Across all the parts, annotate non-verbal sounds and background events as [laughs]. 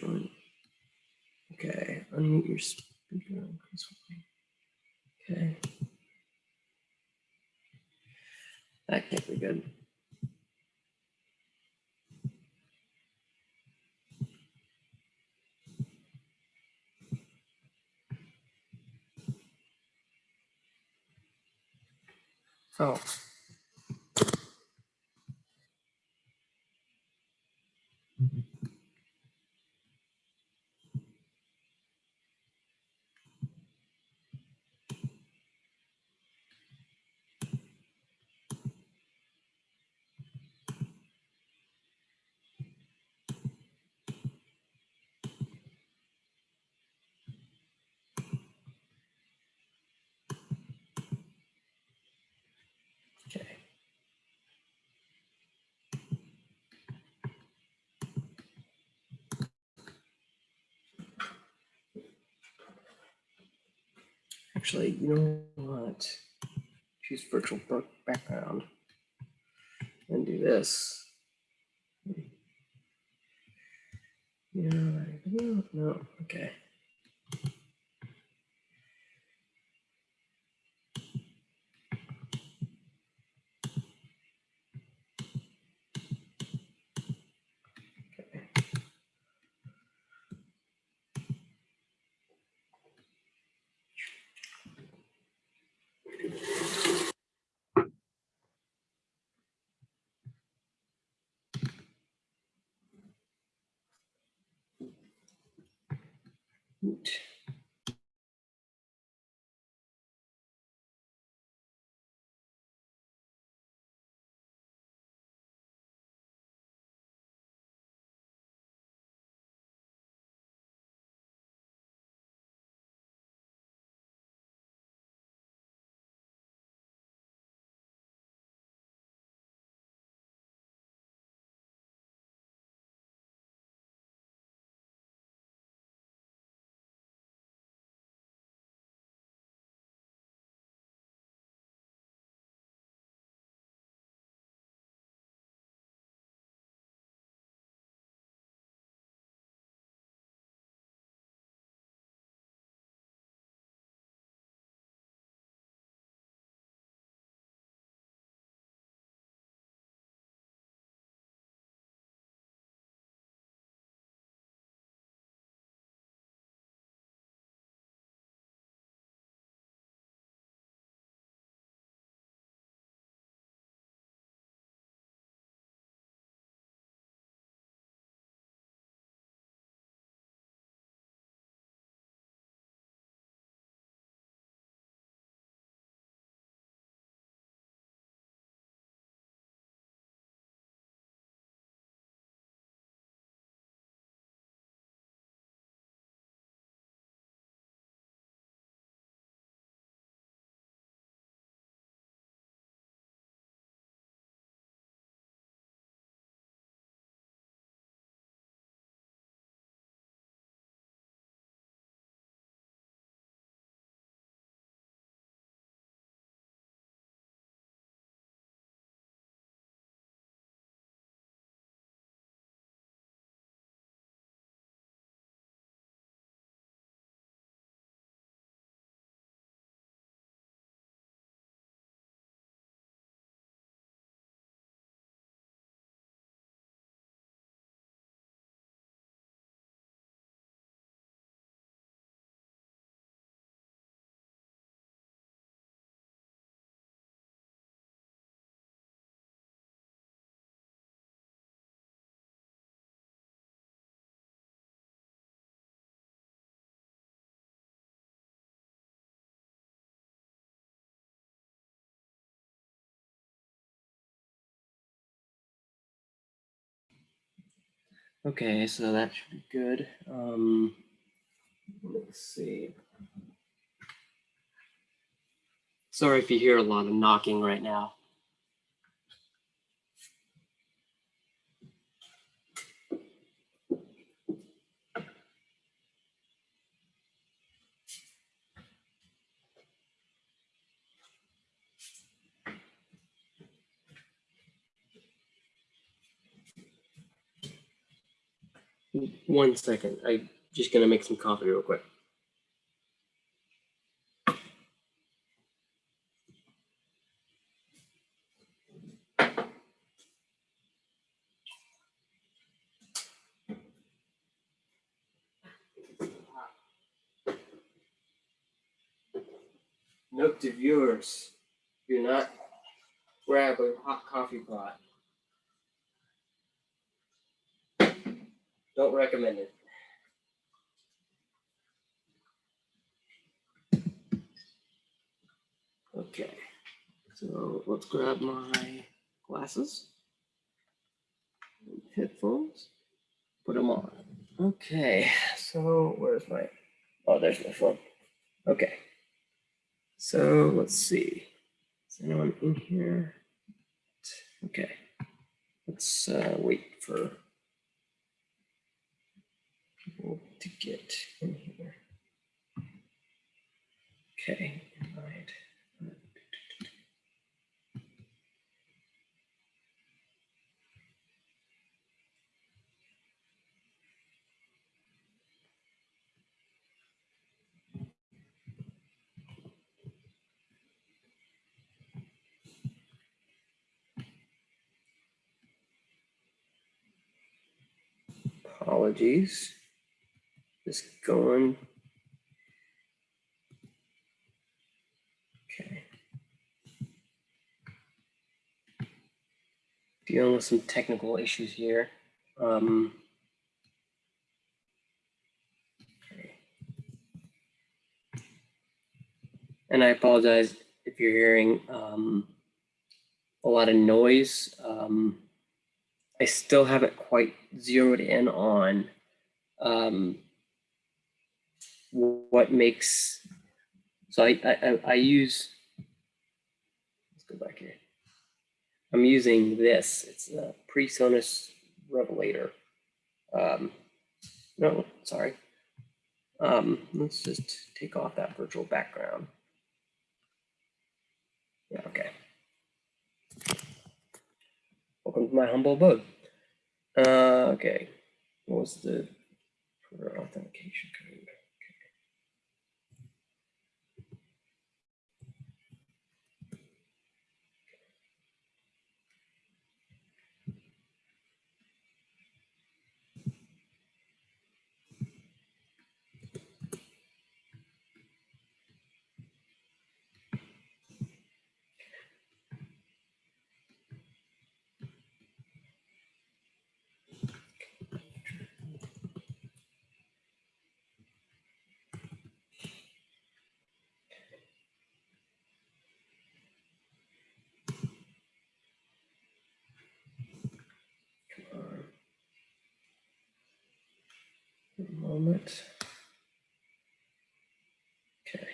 Join. Okay, unmute your speaker. Okay. That can't be good. So. Actually, you know what? Choose virtual background and do this. Hmm. Yeah, no. Okay. Okay, so that should be good. Um, let's see. Sorry if you hear a lot of knocking right now. One second. I'm just gonna make some coffee real quick. Note to viewers, do not grab a hot coffee pot. Don't recommend it. Okay, so let's grab my glasses, headphones, put them on. Okay, so where's my, oh, there's my phone. Okay, so let's see. Is anyone in here? Okay, let's uh, wait for to get in here. Okay, invite. Apologies. Just going. Okay. Dealing with some technical issues here. Um. And I apologize if you're hearing um, a lot of noise. Um, I still haven't quite zeroed in on um, what makes. So I, I, I use. Let's go back here. I'm using this. It's a PreSonus Revelator. Um, no, sorry. Um, let's just take off that virtual background. Yeah, okay. Welcome to my humble abode. Uh, okay. What was the for authentication code? Moment. Okay.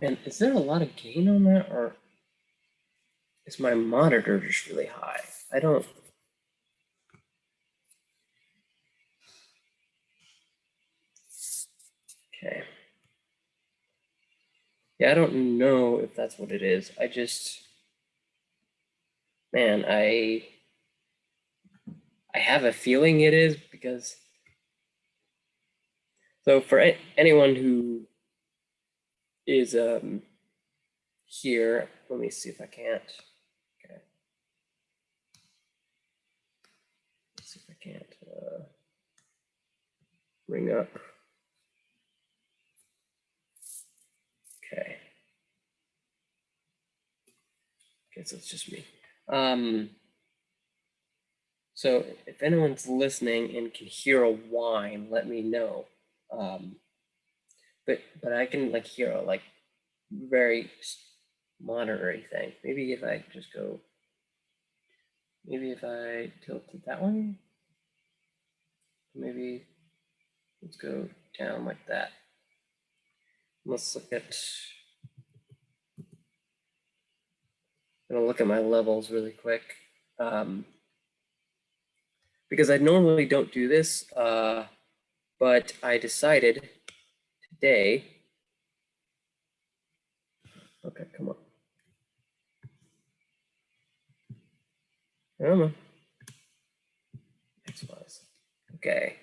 And is there a lot of gain on that or is my monitor just really high? I don't Okay. Yeah, I don't know if that's what it is. I just, man, I, I have a feeling it is because, so for anyone who is um, here, let me see if I can't. Okay. Let's see if I can't uh, bring up. Okay. So it's just me. Um, so if anyone's listening and can hear a whine, let me know. Um, but but I can like hear a like very monitory thing. Maybe if I just go, maybe if I tilt it that way, maybe let's go down like that. Let's look at, I'm gonna look at my levels really quick. Um, because I normally don't do this, uh, but I decided today. Okay, come on. Come on. Okay.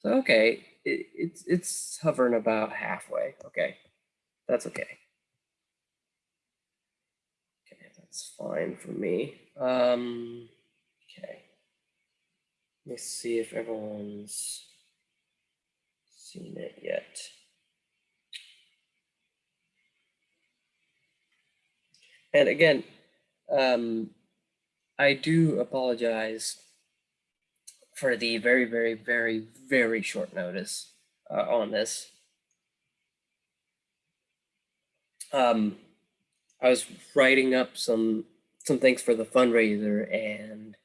So, okay, it, it's, it's hovering about halfway. Okay, that's okay. That's fine for me. Um, okay. Let me see if everyone's seen it yet. And again, um, I do apologize for the very, very, very, very short notice uh, on this. Um, I was writing up some some things for the fundraiser and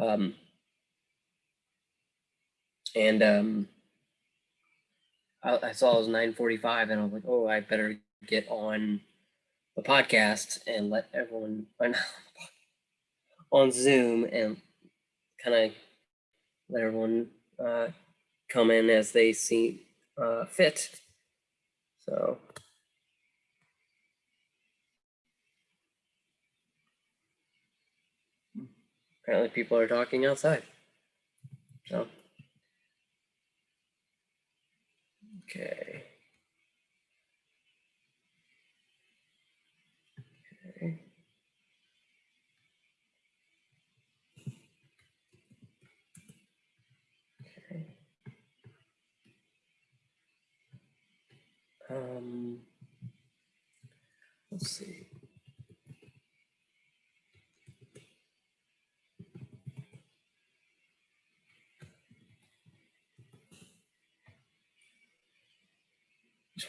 um, and um, I, I saw it was 9:45 and I was like, oh, I better get on the podcast and let everyone [laughs] on Zoom and kind of let everyone uh, come in as they see uh, fit. So. Apparently people are talking outside. So. Okay. Okay. Okay. Um, let's see.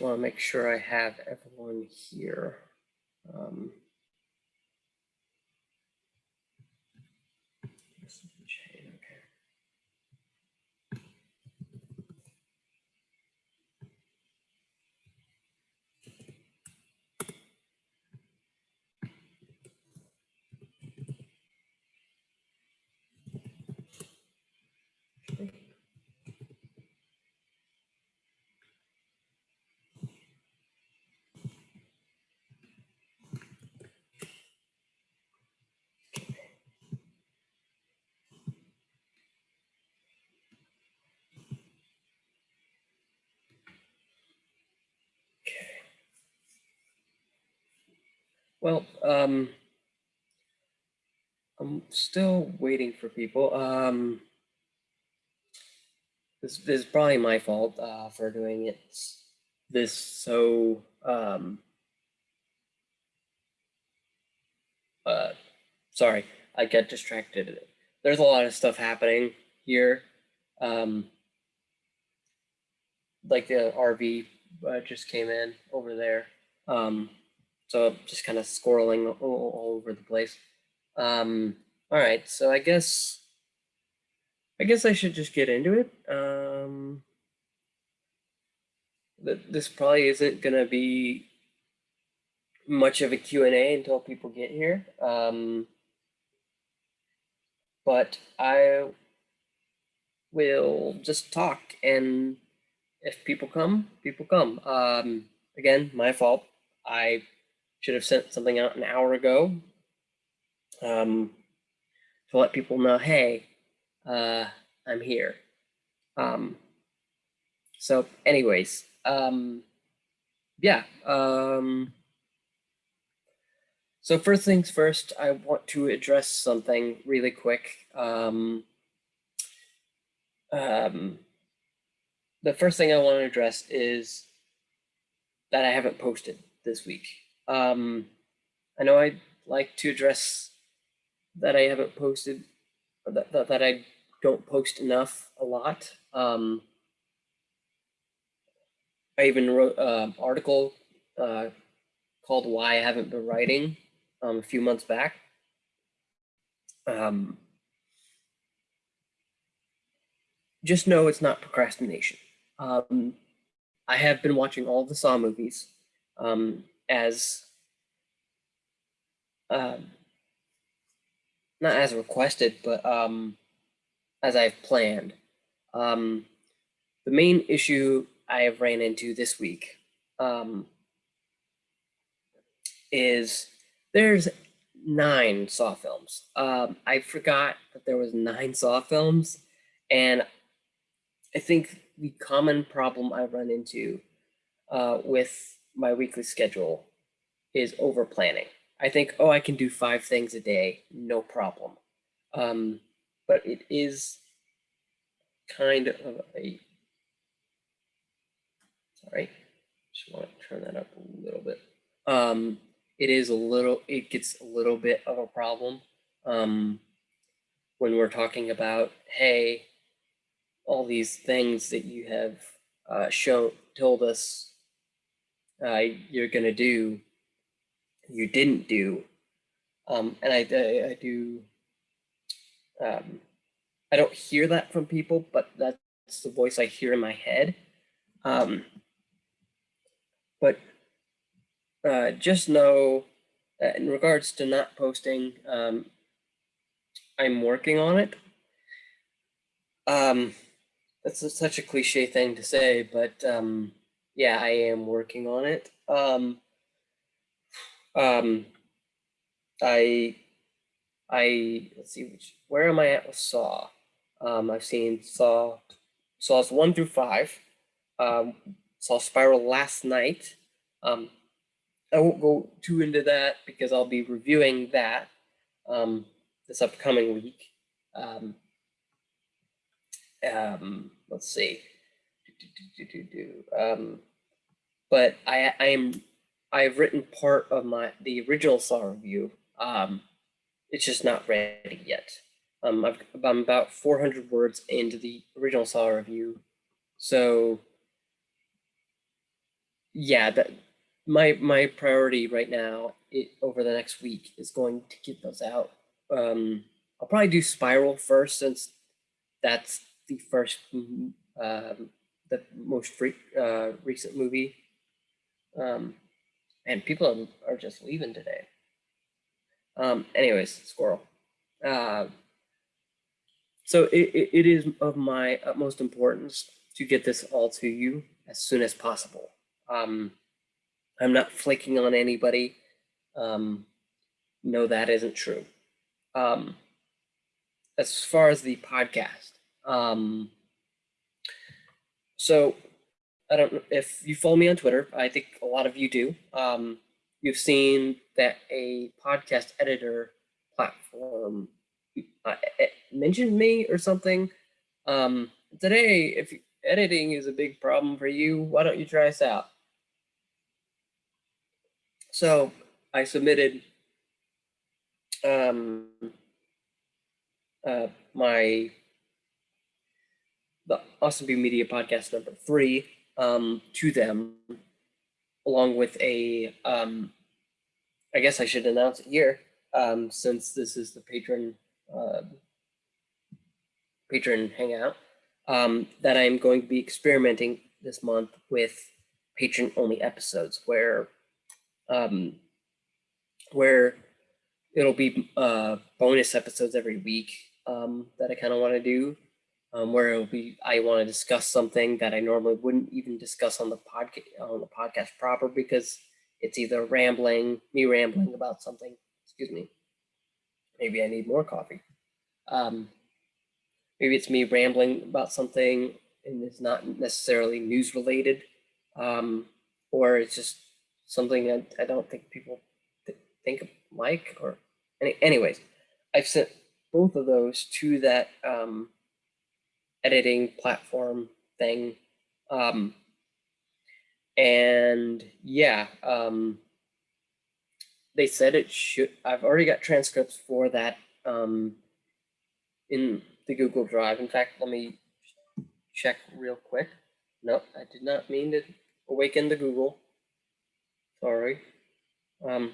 Just want to make sure I have everyone here. Um, Well, um, I'm still waiting for people. Um, this, this is probably my fault uh, for doing it this so um, uh, sorry, I get distracted. There's a lot of stuff happening here. Um, like the RV uh, just came in over there. Um, so just kind of squirreling all, all over the place. Um, all right, so I guess I guess I should just get into it. Um, th- this probably isn't gonna be much of a Q&A until people get here. Um, but I will just talk and if people come, people come. Um, again, my fault. I should have sent something out an hour ago um, to let people know, hey, uh, I'm here. Um, so, anyways, um, yeah. Um, so first things first, I want to address something really quick. Um, um, the first thing I want to address is that I haven't posted this week. Um, I know I'd like to address that I haven't posted, that, that, that I don't post enough a lot. Um, I even wrote an article uh, called Why I Haven't Been Writing um, a few months back. Um, just know it's not procrastination. Um, I have been watching all the Saw movies um, as um, not as requested, but um, as I've planned. Um, the main issue I have ran into this week um, is there's nine Saw films. Um, I forgot that there was nine Saw films, and I think the common problem I run into uh, with my weekly schedule is over planning. I think, oh, I can do five things a day, no problem. Um, but it is kind of a, sorry, just want to turn that up a little bit. Um, it is a little, it gets a little bit of a problem um, when we're talking about, hey, all these things that you have uh, shown, told us uh, you're going to do, you didn't do. Um, and I, I, I do, um, I don't hear that from people, but that's the voice I hear in my head. Um, but uh, just know that in regards to not posting, um, I'm working on it. Um, that's such a cliche thing to say, but um, yeah, I am working on it. Um, um, I, I let's see which where am I at with Saw? Um, I've seen Saw, Saws one through five. Um, saw Spiral last night. Um, I won't go too into that because I'll be reviewing that um, this upcoming week. Um, um, let's see. Do, do, do, um, but I, I am I've written part of my the original Saw review. Um, it's just not ready yet. Um, I've, I'm about 400 words into the original Saw review, so yeah, that my my priority right now it, over the next week is going to get those out. Um, I'll probably do Spiral first since that's the first, um, the most uh, recent movie. Um, and people are, are just leaving today. Um, anyways, squirrel. Uh, so it, it, it is of my utmost importance to get this all to you as soon as possible. Um, I'm not flaking on anybody. Um, no, that isn't true. Um, as far as the podcast, um, so I don't know if you follow me on Twitter. I think a lot of you do. Um, you've seen that a podcast editor platform uh, mentioned me or something. Um, today, if editing is a big problem for you, why don't you try us out? So I submitted um, uh, my the Austin View Media podcast number three um, to them, along with a um, I guess I should announce it here um, since this is the patron uh, patron hangout um, that I'm going to be experimenting this month with patron only episodes where um, where it'll be uh, bonus episodes every week um, that I kind of want to do, um, where it'll be I want to discuss something that I normally wouldn't even discuss on the podcast on the podcast proper because it's either rambling, me rambling about something. Excuse me. Maybe I need more coffee. Um, maybe it's me rambling about something and it's not necessarily news related, um, or it's just something that I don't think people th think of Mike or any, anyways, I've sent both of those to that um, editing platform thing. Um, and yeah, um, they said it should, I've already got transcripts for that um, in the Google Drive. In fact, let me check real quick. No, I did not mean to awaken the Google. Sorry. Um,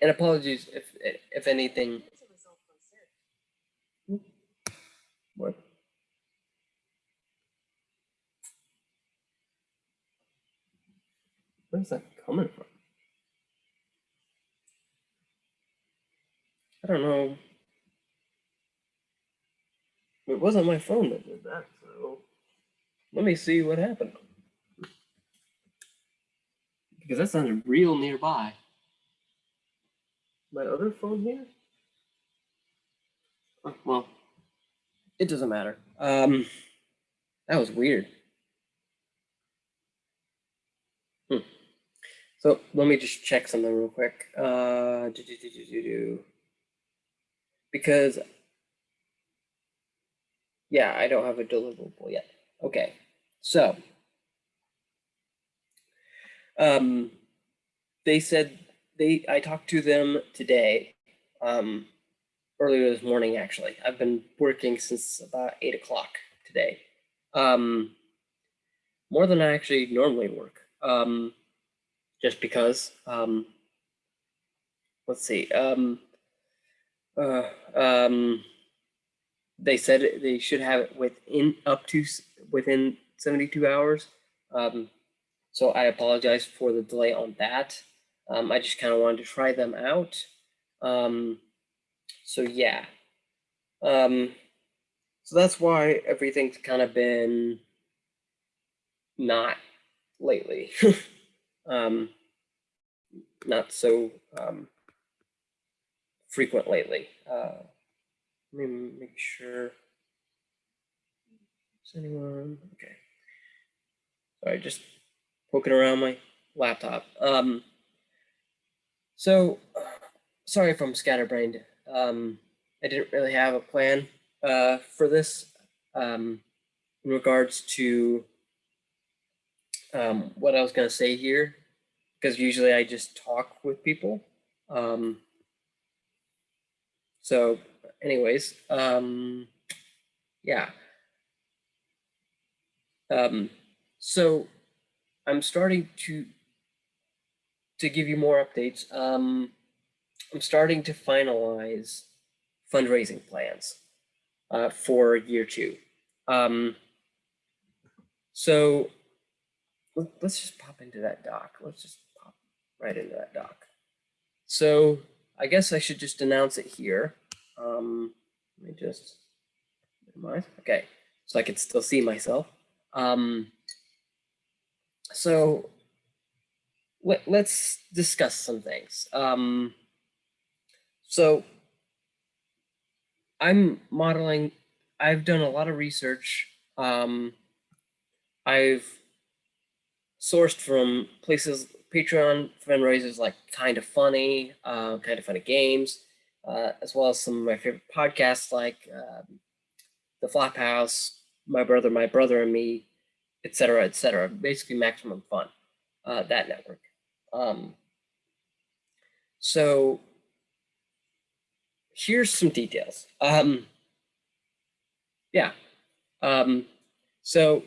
and apologies if if anything. What? Where's that coming from? I don't know. It wasn't my phone that did that, so let me see what happened. Because that sounded real nearby. My other phone here? Oh, well, it doesn't matter. Um, that was weird. Hmm. So let me just check something real quick. Uh, do, do, do. Because, yeah, I don't have a deliverable yet. Okay, so um, they said they. I talked to them today, um, earlier this morning. Actually, I've been working since about eight o'clock today, um, more than I actually normally work. Um, just because. Um, let's see. Um, uh, um, they said they should have it within up to within 72 hours. Um, so I apologize for the delay on that. Um, I just kind of wanted to try them out. Um, so yeah. Um, so that's why everything's kind of been not lately. [laughs] um, not so um, frequent lately. Uh, let me make sure. Is anyone okay? Sorry, just poking around my laptop. Um, so sorry if I'm scatterbrained. Um, I didn't really have a plan uh, for this um, in regards to um, what I was going to say here, because usually I just talk with people. Um, so, anyways, um, yeah. Um, so I'm starting to to give you more updates. Um, I'm starting to finalize fundraising plans uh, for year two. Um, so let's just pop into that doc. Let's just pop right into that doc. So I guess I should just announce it here. Um, let me just. Okay, so I can still see myself. Um, so let, let's discuss some things. Um, so I'm modeling, I've done a lot of research. Um, I've sourced from places, Patreon fundraisers like Kind of Funny, uh, Kind of Funny Games, uh, as well as some of my favorite podcasts like um, The Flop House, My Brother, My Brother and Me, etc., etc. Basically, Maximum Fun, uh, that network. Um, so here's some details. Um, yeah. Um, so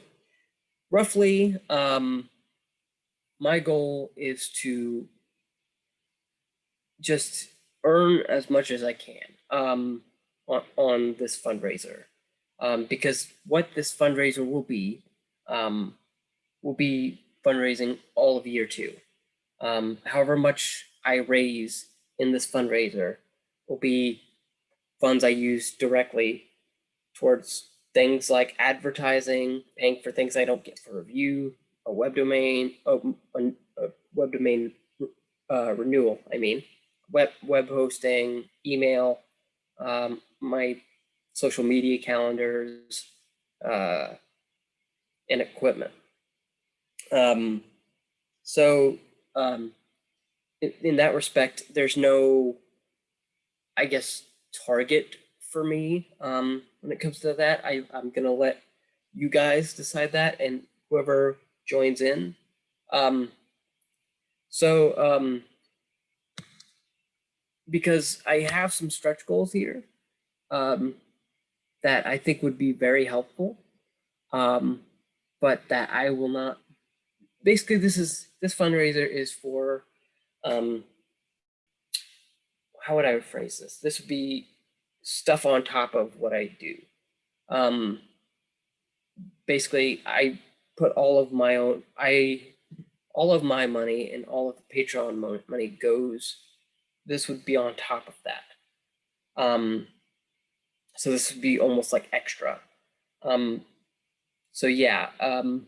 roughly, um, my goal is to just earn as much as I can um, on, on this fundraiser. Um, because what this fundraiser will be, um, will be fundraising all of year two. Um, however much I raise in this fundraiser will be funds I use directly towards things like advertising, paying for things I don't get for review, a web domain, a, a, web domain uh, renewal. I mean, web web hosting, email, um, my social media calendars, uh, and equipment. Um, so um, in, in that respect, there's no, I guess, target for me um, when it comes to that. I, I'm gonna let you guys decide that, and whoever joins in. Um, so um, because I have some stretch goals here um, that I think would be very helpful, um, but that I will not. Basically, this is this fundraiser is for um, how would I phrase this? This would be stuff on top of what I do. Um, basically, I put all of my own, I, all of my money and all of the Patreon mo- money goes, this would be on top of that. Um, So this would be almost like extra. Um, so yeah, um,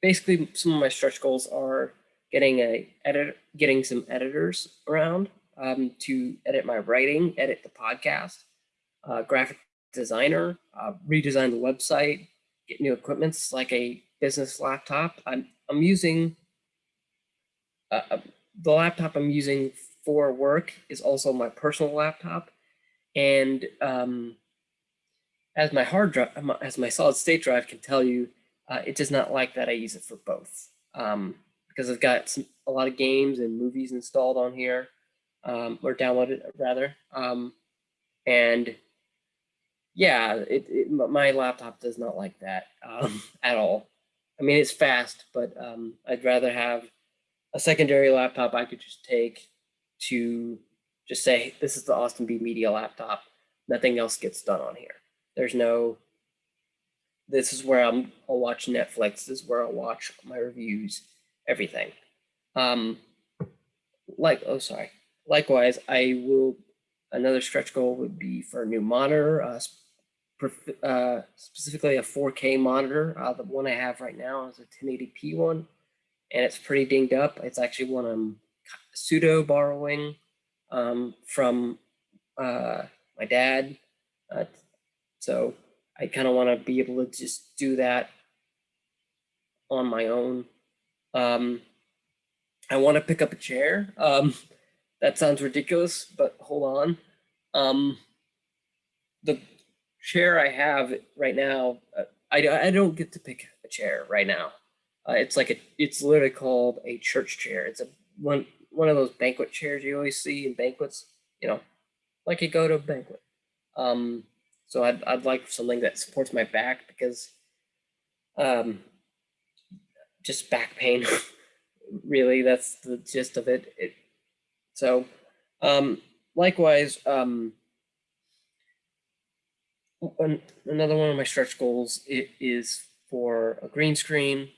basically some of my stretch goals are getting a edit, getting some editors around um, to edit my writing, edit the podcast, uh, graphic designer, uh, redesign the website, get new equipments like a business laptop. I'm I'm using uh, uh the laptop I'm using for work is also my personal laptop, and um, as my hard drive, as my solid state drive can tell you, uh, it does not like that I use it for both. Um, because I've got some, a lot of games and movies installed on here, um, or downloaded rather. Um, and yeah, it, it, my laptop does not like that um, [laughs] at all. I mean, it's fast, but um, I'd rather have a secondary laptop I could just take to just say, this is the Austin B Media laptop. Nothing else gets done on here. There's no, this is where I'm, I'll watch Netflix. This is where I'll watch my reviews, everything. Um, like, oh, sorry. Likewise, I will, another stretch goal would be for a new monitor, uh, uh, specifically a 4K monitor. Uh, the one I have right now is a 1080p one, and it's pretty dinged up. It's actually one I'm pseudo borrowing um, from uh, my dad. Uh, so I kind of want to be able to just do that on my own. Um, I want to pick up a chair. Um, that sounds ridiculous, but hold on. Um, the chair I have right now, uh, I, I don't get to pick a chair right now. Uh, it's like a, it's literally called a church chair. It's a one one of those banquet chairs you always see in banquets, you know, like you go to a banquet. Um, so I'd, I'd like something that supports my back because um, just back pain, [laughs] really, that's the gist of it. it so um, likewise, um, another one of my stretch goals is for a green screen,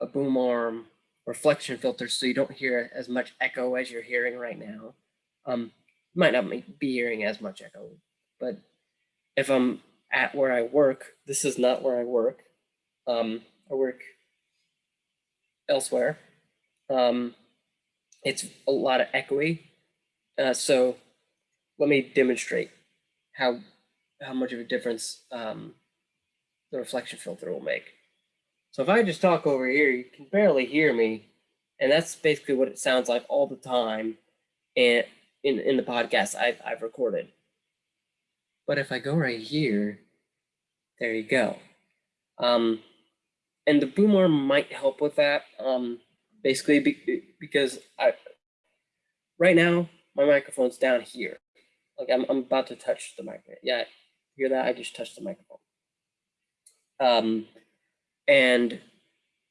a boom arm, reflection filter so you don't hear as much echo as you're hearing right now. Um, might not be hearing as much echo, but if I'm at where I work, this is not where I work. Um, I work elsewhere. Um, it's a lot of echoey. Uh, so let me demonstrate how how much of a difference um, the reflection filter will make. So if I just talk over here, you can barely hear me. And that's basically what it sounds like all the time and in, in the podcast I've, I've recorded. But if I go right here, there you go. Um, and the boom arm might help with that. Um, basically be, because I, right now my microphone's down here. Like I'm, I'm about to touch the microphone. Yeah, hear that? I just touched the microphone. Um, and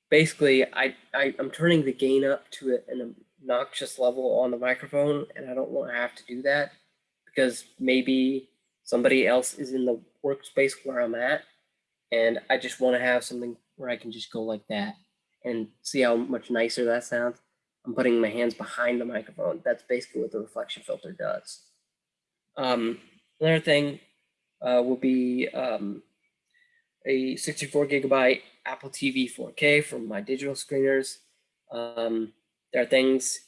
basically I, I I'm turning the gain up to an obnoxious level on the microphone and I don't want to have to do that because maybe somebody else is in the workspace where I'm at and I just want to have something where I can just go like that and see how much nicer that sounds. I'm putting my hands behind the microphone. That's basically what the reflection filter does. Um, another thing uh, will be um, a 64 gigabyte Apple TV 4K from my digital screeners. Um, there are things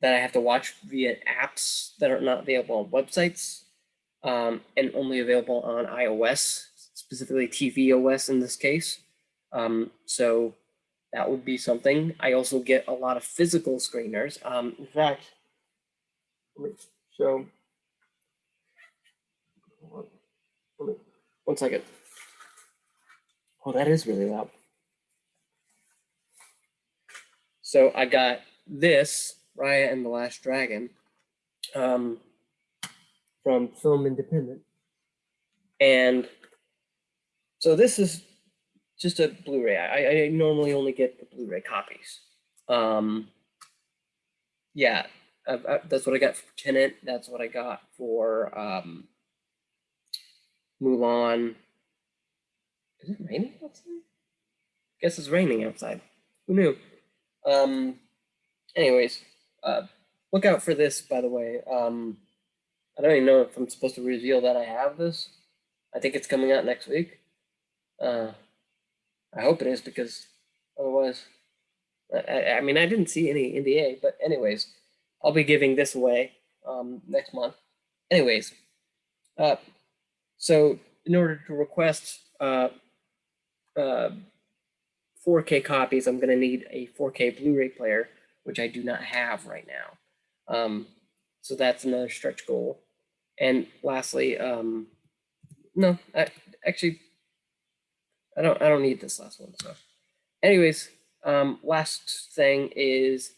that I have to watch via apps that are not available on websites um, and only available on iOS, specifically tvOS in this case. Um, so that would be something. I also get a lot of physical screeners. Um, in fact, let me show. One second. Oh, that is really loud. So I got this, Raya and the Last Dragon, um, from Film Independent. And so this is just a Blu-ray. I, I normally only get the Blu-ray copies. Um, yeah, I've, I, that's what I got for Tenet. That's what I got for um, Mulan. Is it raining outside? Guess it's raining outside. Who knew? Um, anyways, uh, look out for this, by the way. Um, I don't even know if I'm supposed to reveal that I have this, I think it's coming out next week. Uh, I hope it is because otherwise, I, I, I mean, I didn't see any NDA, but anyways, I'll be giving this away um, next month. Anyways, uh, so in order to request uh, uh, 4K copies, I'm going to need a 4K Blu-ray player, which I do not have right now. Um, so that's another stretch goal. And lastly, um, no, I, actually, I don't, I don't need this last one. So anyways, um, last thing is,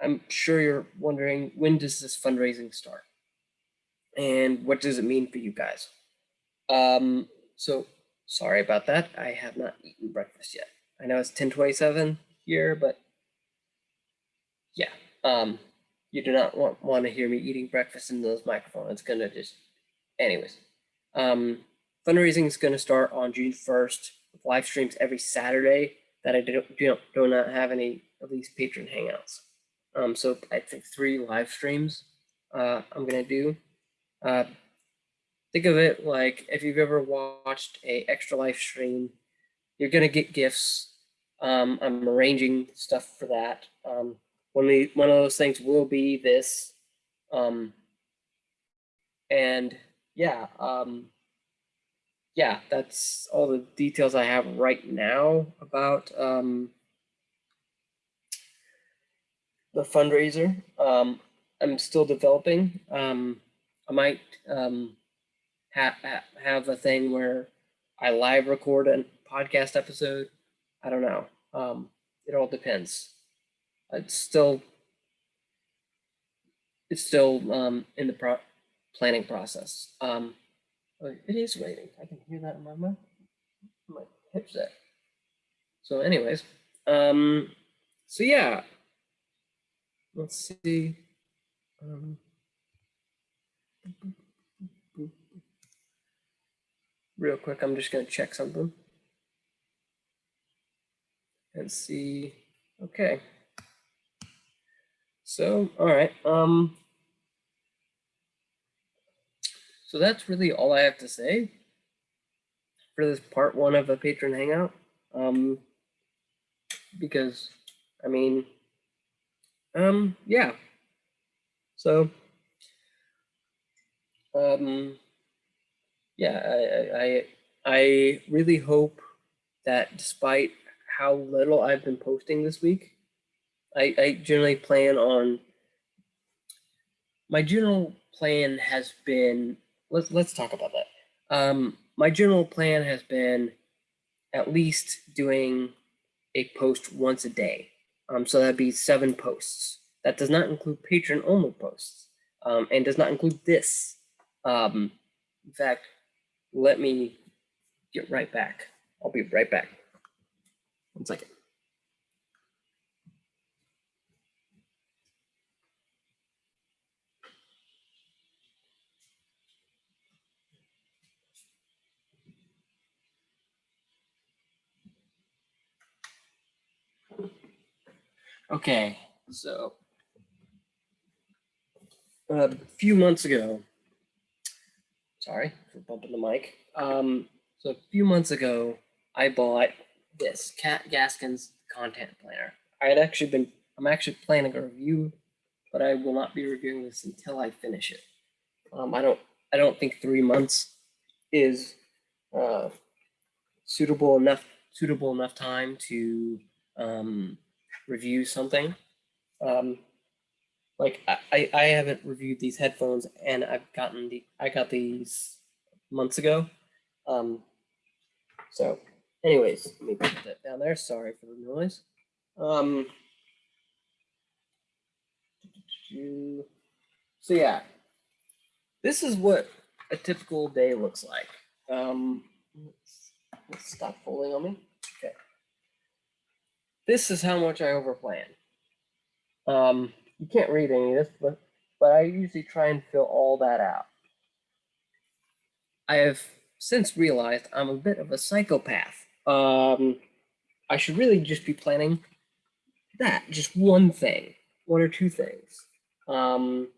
I'm sure you're wondering, when does this fundraising start? And what does it mean for you guys? Um, so sorry about that. I have not eaten breakfast yet. I know it's 1027 here, but yeah, um, you do not want, want to hear me eating breakfast in those microphones. It's gonna just, anyways. Um, fundraising is gonna start on June 1st with live streams every Saturday that I do, do, do not have any of these patron hangouts. Um, so I think three live streams uh, I'm gonna do. Uh, think of it like if you've ever watched a extra live stream, you're gonna get gifts. Um, I'm arranging stuff for that. Um, one of one of those things will be this, um, and yeah, um, yeah, that's all the details I have right now about um, the fundraiser. Um, I'm still developing. Um, I might um, ha ha have a thing where I live record a podcast episode. I don't know. Um, it all depends. It's still it's still um, in the pro planning process. Um, oh, it is raining. I can hear that in my mouth. My there. So, anyways, um, so yeah. Let's see. Um, real quick, I'm just gonna check something and see. Okay. So, all right. Um, so that's really all I have to say for this part one of a patron hangout. Um, because, I mean, um, yeah. So, um, yeah, I, I, I really hope that despite how little I've been posting this week, I, I generally plan on, my general plan has been, let's, let's talk about that. Um, my general plan has been at least doing a post once a day. Um, so that'd be seven posts. That does not include patron only posts um, and does not include this. Um, in fact, let me get right back. I'll be right back. One second. Okay, so a few months ago, sorry for bumping the mic. Um, so a few months ago, I bought this Cat Gaskins content planner. I had actually been, I'm actually planning a review, but I will not be reviewing this until I finish it. Um, I don't, I don't think three months is uh, suitable enough, suitable enough time to um, review something. Um, like I, I haven't reviewed these headphones and I've gotten the I got these months ago. Um, so anyways, let me put that down there. Sorry for the noise. Um, so yeah, this is what a typical day looks like. Um, let's, let's stop folding on me. Okay. This is how much I overplan. Um, you can't read any of this, but, but I usually try and fill all that out. I have since realized I'm a bit of a psychopath. Um, I should really just be planning that, just one thing, one or two things. Um,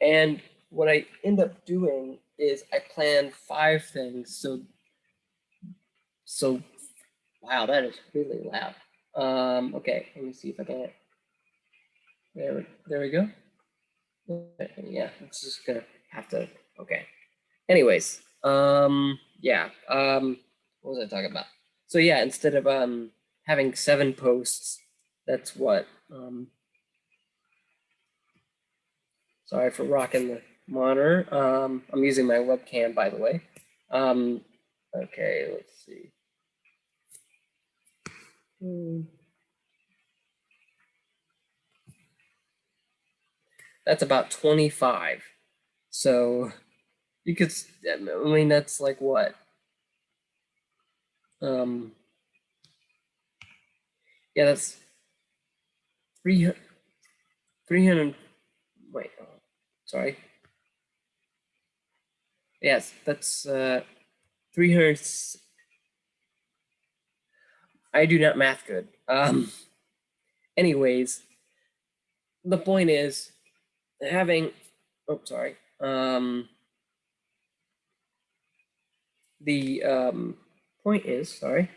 and what I end up doing is I plan five things. So, so, wow, that is really loud. Um, okay, let me see if I can. There, we- there we go. Yeah, it's just gonna have to. Okay. Anyways, um, yeah. Um, what was I talking about? So yeah, instead of um having seven posts, that's what um. Sorry for rocking the monitor. Um, I'm using my webcam, by the way. Um, okay, let's see. Hmm. That's about 25. So you could, I mean, that's like what? Um, yeah, that's 300, 300, wait, sorry. Yes, that's uh, 300. I do not math good. Um, anyways, the point is having, oh, sorry. Um, the um, point is, sorry,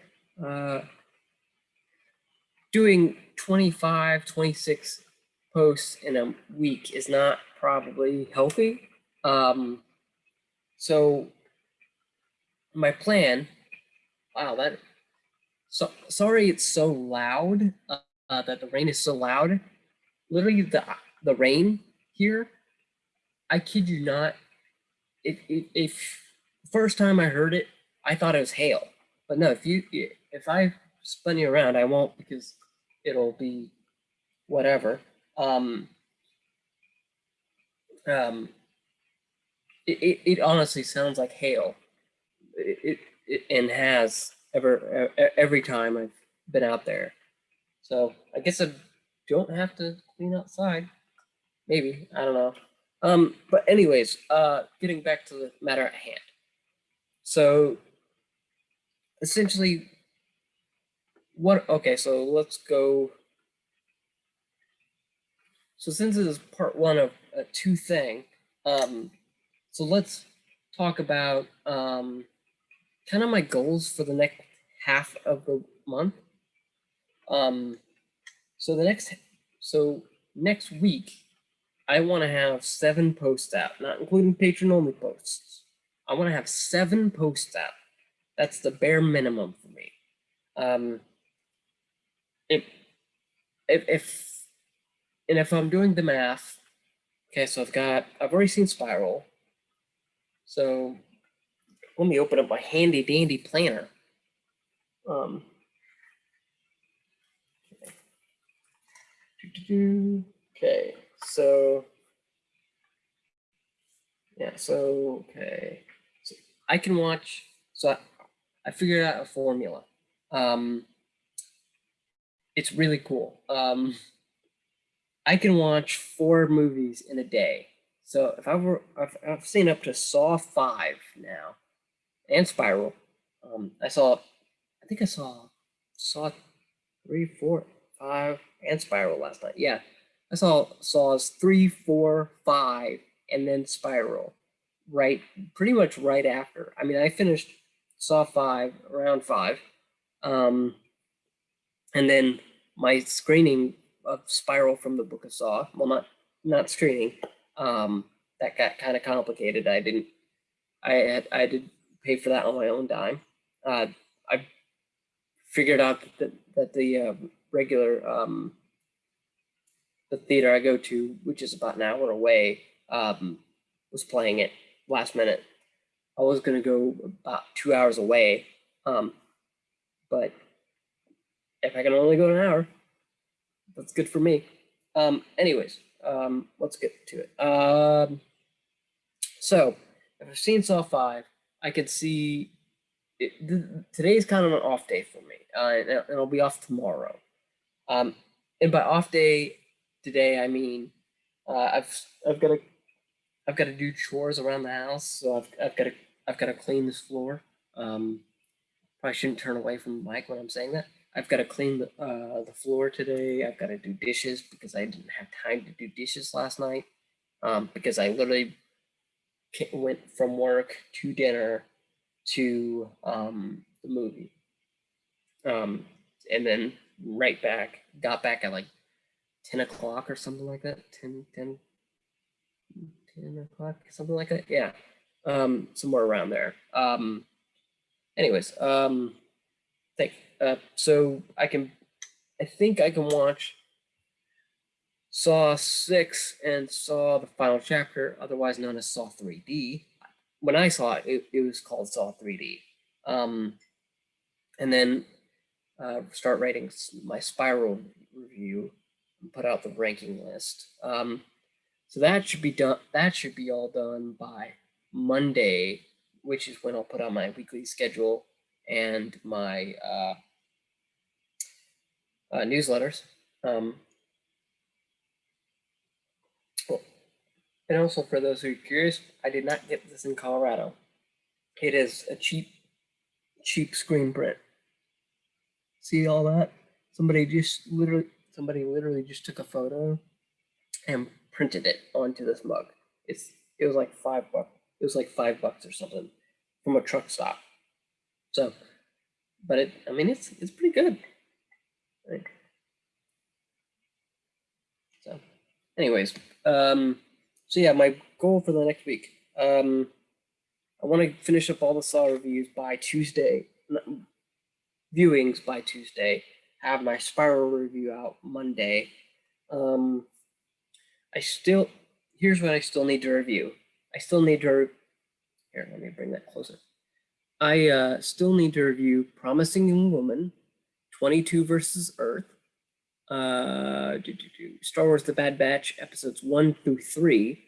uh, doing 25, 26 posts in a week is not probably healthy. Um, so my plan, wow, that, so sorry it's so loud, uh, uh, that the rain is so loud. Literally the, the rain here, I kid you not, if, if, first time I heard it, I thought it was hail. But no, if you if I spun you around, I won't because it'll be whatever. Um, um, it, it, it honestly sounds like hail. It, it, it and has ever every time I've been out there. So I guess I don't have to clean outside. Maybe I don't know. Um, but anyways, uh, getting back to the matter at hand. So essentially, what? Okay, so let's go. So since this is part one of a two thing, um, so let's talk about um, kind of my goals for the next half of the month. Um, so the next, so next week, I want to have seven posts out, not including patron only posts. I want to have seven posts out. That's the bare minimum for me. Um, if, if, if, and if I'm doing the math, okay, so I've got, I've already seen Spiral. So let me open up my handy dandy planner. Um, okay, okay, so yeah, so okay, so I can watch. So I, I figured out a formula. Um, it's really cool. Um, I can watch four movies in a day. So if I were, I've, I've seen up to Saw five now, and Spiral. Um, I saw, I think I saw Saw three, four, five, and Spiral last night. Yeah, I saw Saws three, four, five, and then Spiral. Right, pretty much right after. I mean, I finished Saw five around five, um, and then my screening of Spiral from the Book of Saw. Well, not not screening. Um, that got kind of complicated. I didn't. I had I did pay for that on my own dime. Uh, figured out that that the uh, regular um, the theater I go to, which is about an hour away, um, was playing it last minute. I was gonna go about two hours away, um, but if I can only go an hour, that's good for me. Um, anyways, um, let's get to it. Um, so if I've seen Saw five, I could see it, th- today's kind of an off day for me, uh, and, I'll be off tomorrow. Um, and by off day today, I mean uh, I've I've got to I've got to do chores around the house, so I've I've got to I've got to clean this floor. Um, probably shouldn't turn away from mic when I'm saying that. I've got to clean the uh, the floor today. I've got to do dishes because I didn't have time to do dishes last night. Um, because I literally went from work to dinner to um, the movie. Um, and then right back, got back at like 10 o'clock or something like that. 10, 10, 10 o'clock, something like that. Yeah. Um, somewhere around there. Um, anyways, um, think, uh, so I can, I think I can watch Saw 6 and Saw the final chapter, otherwise known as Saw 3D. When I saw it, it, it was called Saw 3D. Um, and then uh, start writing my spiral review and put out the ranking list. Um, so that should be done. That should be all done by Monday, which is when I'll put out my weekly schedule and my uh, uh, newsletters. Um, well, and also for those who are curious, I did not get this in Colorado. It is a cheap, cheap screen print. See all that? Somebody just literally, somebody literally just took a photo and printed it onto this mug. It's it was like five bucks. It was like five bucks or something from a truck stop. So, but it, I mean, it's it's pretty good. Think. So, anyways, um, so yeah, my goal for the next week, um, I want to finish up all the Saw reviews by Tuesday, viewings by Tuesday. Have my Spiral review out Monday. Um, I still, here's what I still need to review. I still need to, here, let me bring that closer. I uh, still need to review Promising Young Woman, 22 versus Earth, uh, do, do, do, Star Wars The Bad Batch, episodes one through three.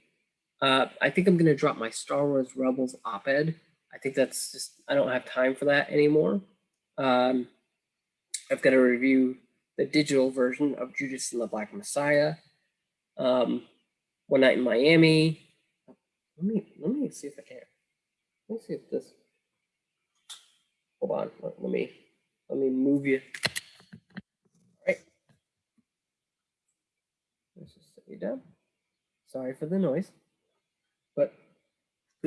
Uh, I think I'm going to drop my Star Wars Rebels op ed. I think that's just, I don't have time for that anymore. Um, I've got to review the digital version of Judas and the Black Messiah. Um, One Night in Miami. Let me let me see if I can. Let me see if this. Hold on. Let, let me let me move you. All right. Let's just set you down. Sorry for the noise,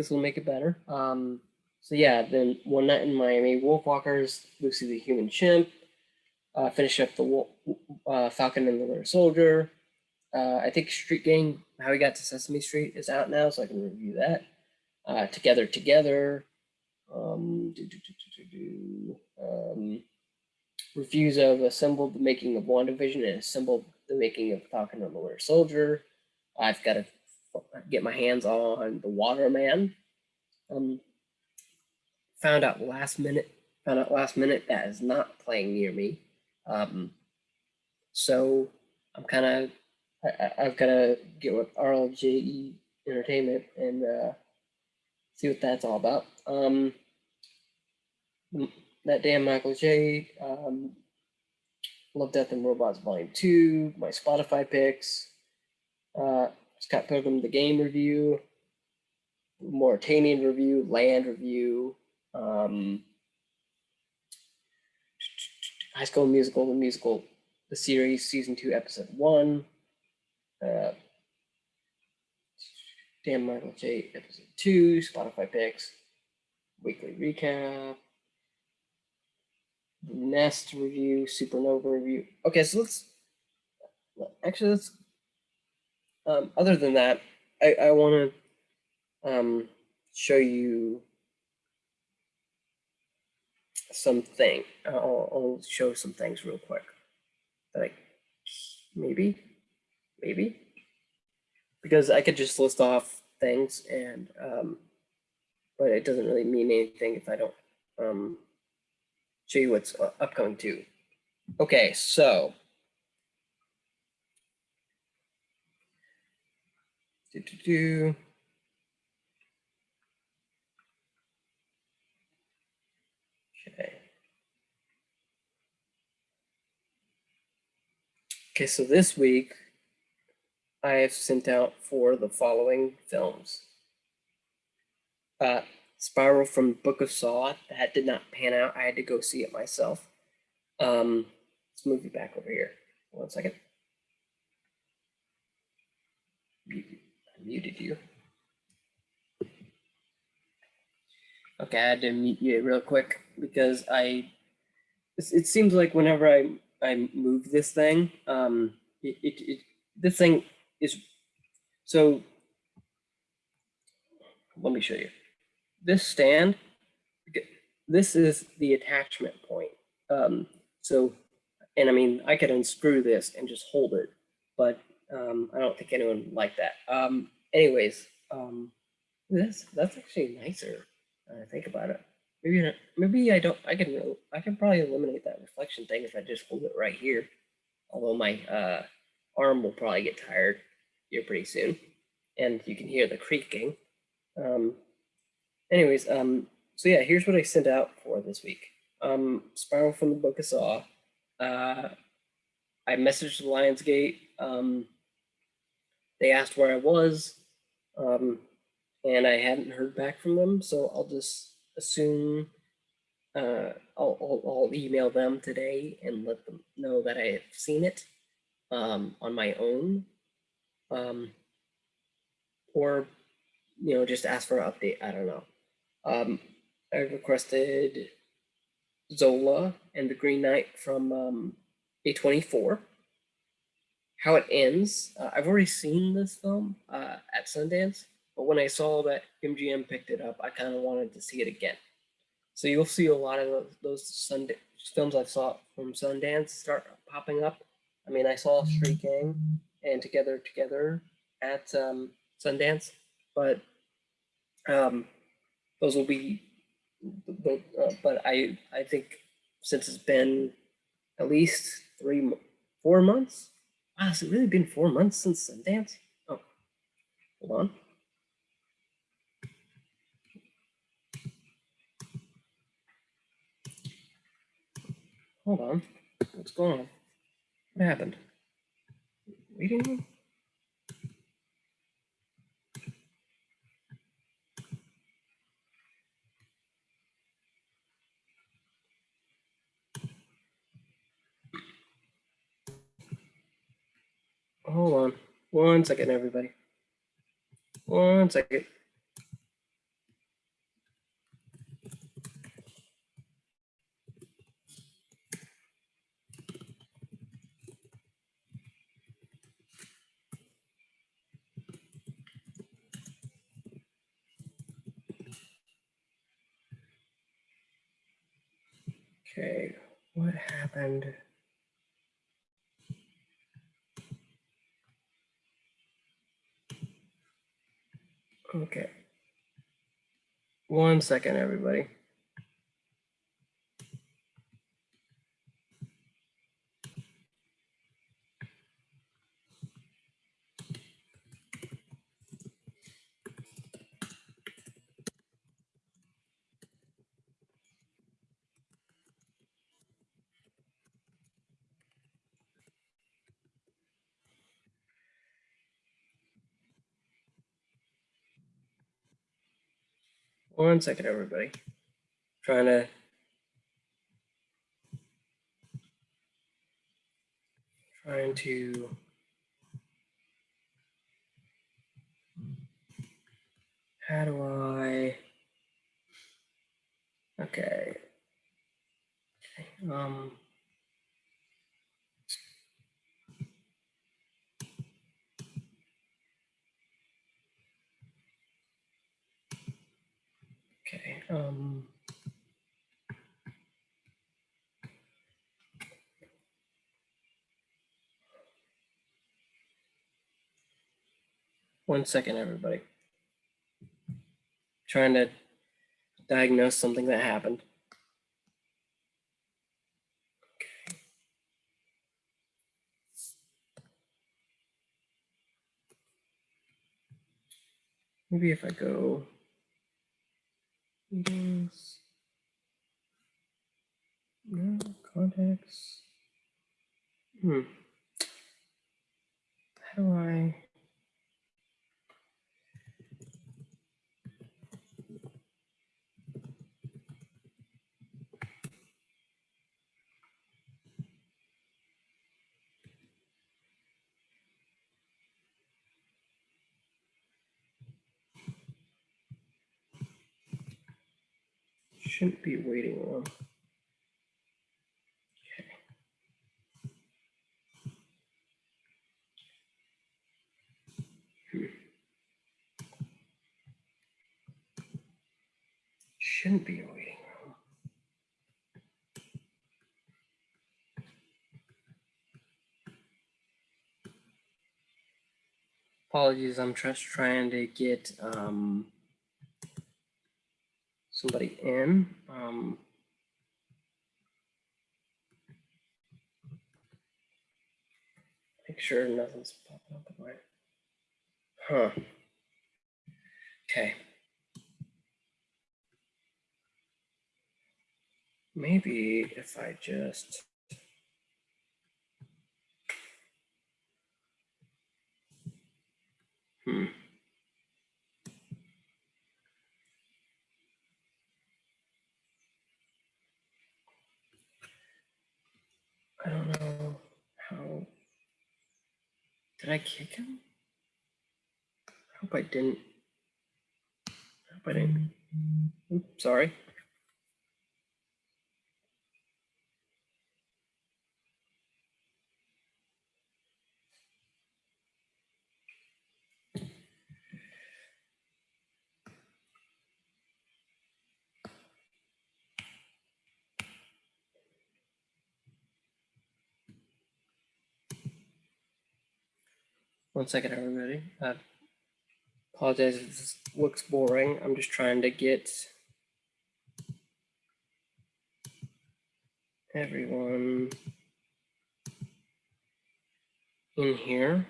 this will make it better. Um. So yeah, then One Night in Miami, Wolfwalkers, Lucy the Human Chimp. Uh, finish up the Wolf, uh, Falcon and the Winter Soldier. Uh, I think Street Gang, How We Got to Sesame Street is out now, so I can review that. Uh, Together, Together. Um, do, do, do. Um, reviews of Assembled the Making of WandaVision and Assembled the Making of Falcon and the Winter Soldier. I've got to get my hands on The Waterman. Um, found out last minute, found out last minute that is not playing near me. Um, so I'm kind of I've got to get with RLJE Entertainment and uh, see what that's all about. Um, that damn Michael J. Um, Love, Death, and Robots Volume 2, my Spotify picks, uh, Scott Pilgrim, the game review, Mauritanian review, Land review, um, High School Musical, the musical, the series, season two, episode one. Uh, Dan Michael J. episode two, Spotify picks, weekly recap, Nest review, Supernova review. Okay, so let's actually let's. Um, other than that, I I want to um show you something. I'll, I'll show some things real quick. Like maybe, maybe because I could just list off things and um, but it doesn't really mean anything if I don't um, show you what's uh, upcoming too. Okay, so do, do, do. Okay. Okay, so this week I have sent out for the following films. Uh, Spiral from Book of Saw. That did not pan out. I had to go see it myself. Um, let's move you back over here. One second. Mute- I muted you. Okay, I had to mute you real quick because I, it, seems like whenever I, I move this thing, um, it, it, it, this thing is, so let me show you. This stand, this is the attachment point. Um, so, and I mean, I could unscrew this and just hold it, but um, I don't think anyone would like that. Um, anyways, um, this that's actually nicer. I think about it. Maybe maybe I don't. I can I can probably eliminate that reflection thing if I just hold it right here. Although my uh, arm will probably get tired here pretty soon, and you can hear the creaking. Um, anyways, um, so yeah, here's what I sent out for this week. Um, Spiral from the Book of Saw. Uh, I messaged Lionsgate. Um, they asked where I was, um, and I hadn't heard back from them, so I'll just assume uh, I'll, I'll, I'll email them today and let them know that I have seen it um, on my own, um, or you know just ask for an update. I don't know. Um, I requested Zola and the Green Knight from um, A24. How it ends, uh, I've already seen this film uh, at Sundance, but when I saw that MGM picked it up, I kind of wanted to see it again. So you'll see a lot of those, Sundance films I saw from Sundance start popping up. I mean, I saw Street Gang and Together Together at um, Sundance, but um, those will be. But, uh, but I I think since it's been at least three four months. Has it really been four months since Sundance? Oh, hold on. Hold on. What's going on? What happened? Waiting Hold on. One second, everybody. One second. Okay, what happened? Okay. One second, everybody. One second, everybody. Trying to. Trying to. How do I? Okay. Um. Okay. Um. Um, one second, everybody. Trying to diagnose something that happened. Maybe if I go meetings, no contacts. Hmm. How do I? Shouldn't be waiting. Hmm. Shouldn't be waiting. Apologies, I'm just trying to get um, somebody in. Um, make sure nothing's popping up in my. Huh. Okay. Maybe if I just. Hmm. I don't know how. Did I kick him? I hope I didn't. I hope I didn't. Oops, sorry. One second, everybody. I apologize if this looks boring. I'm just trying to get everyone in here.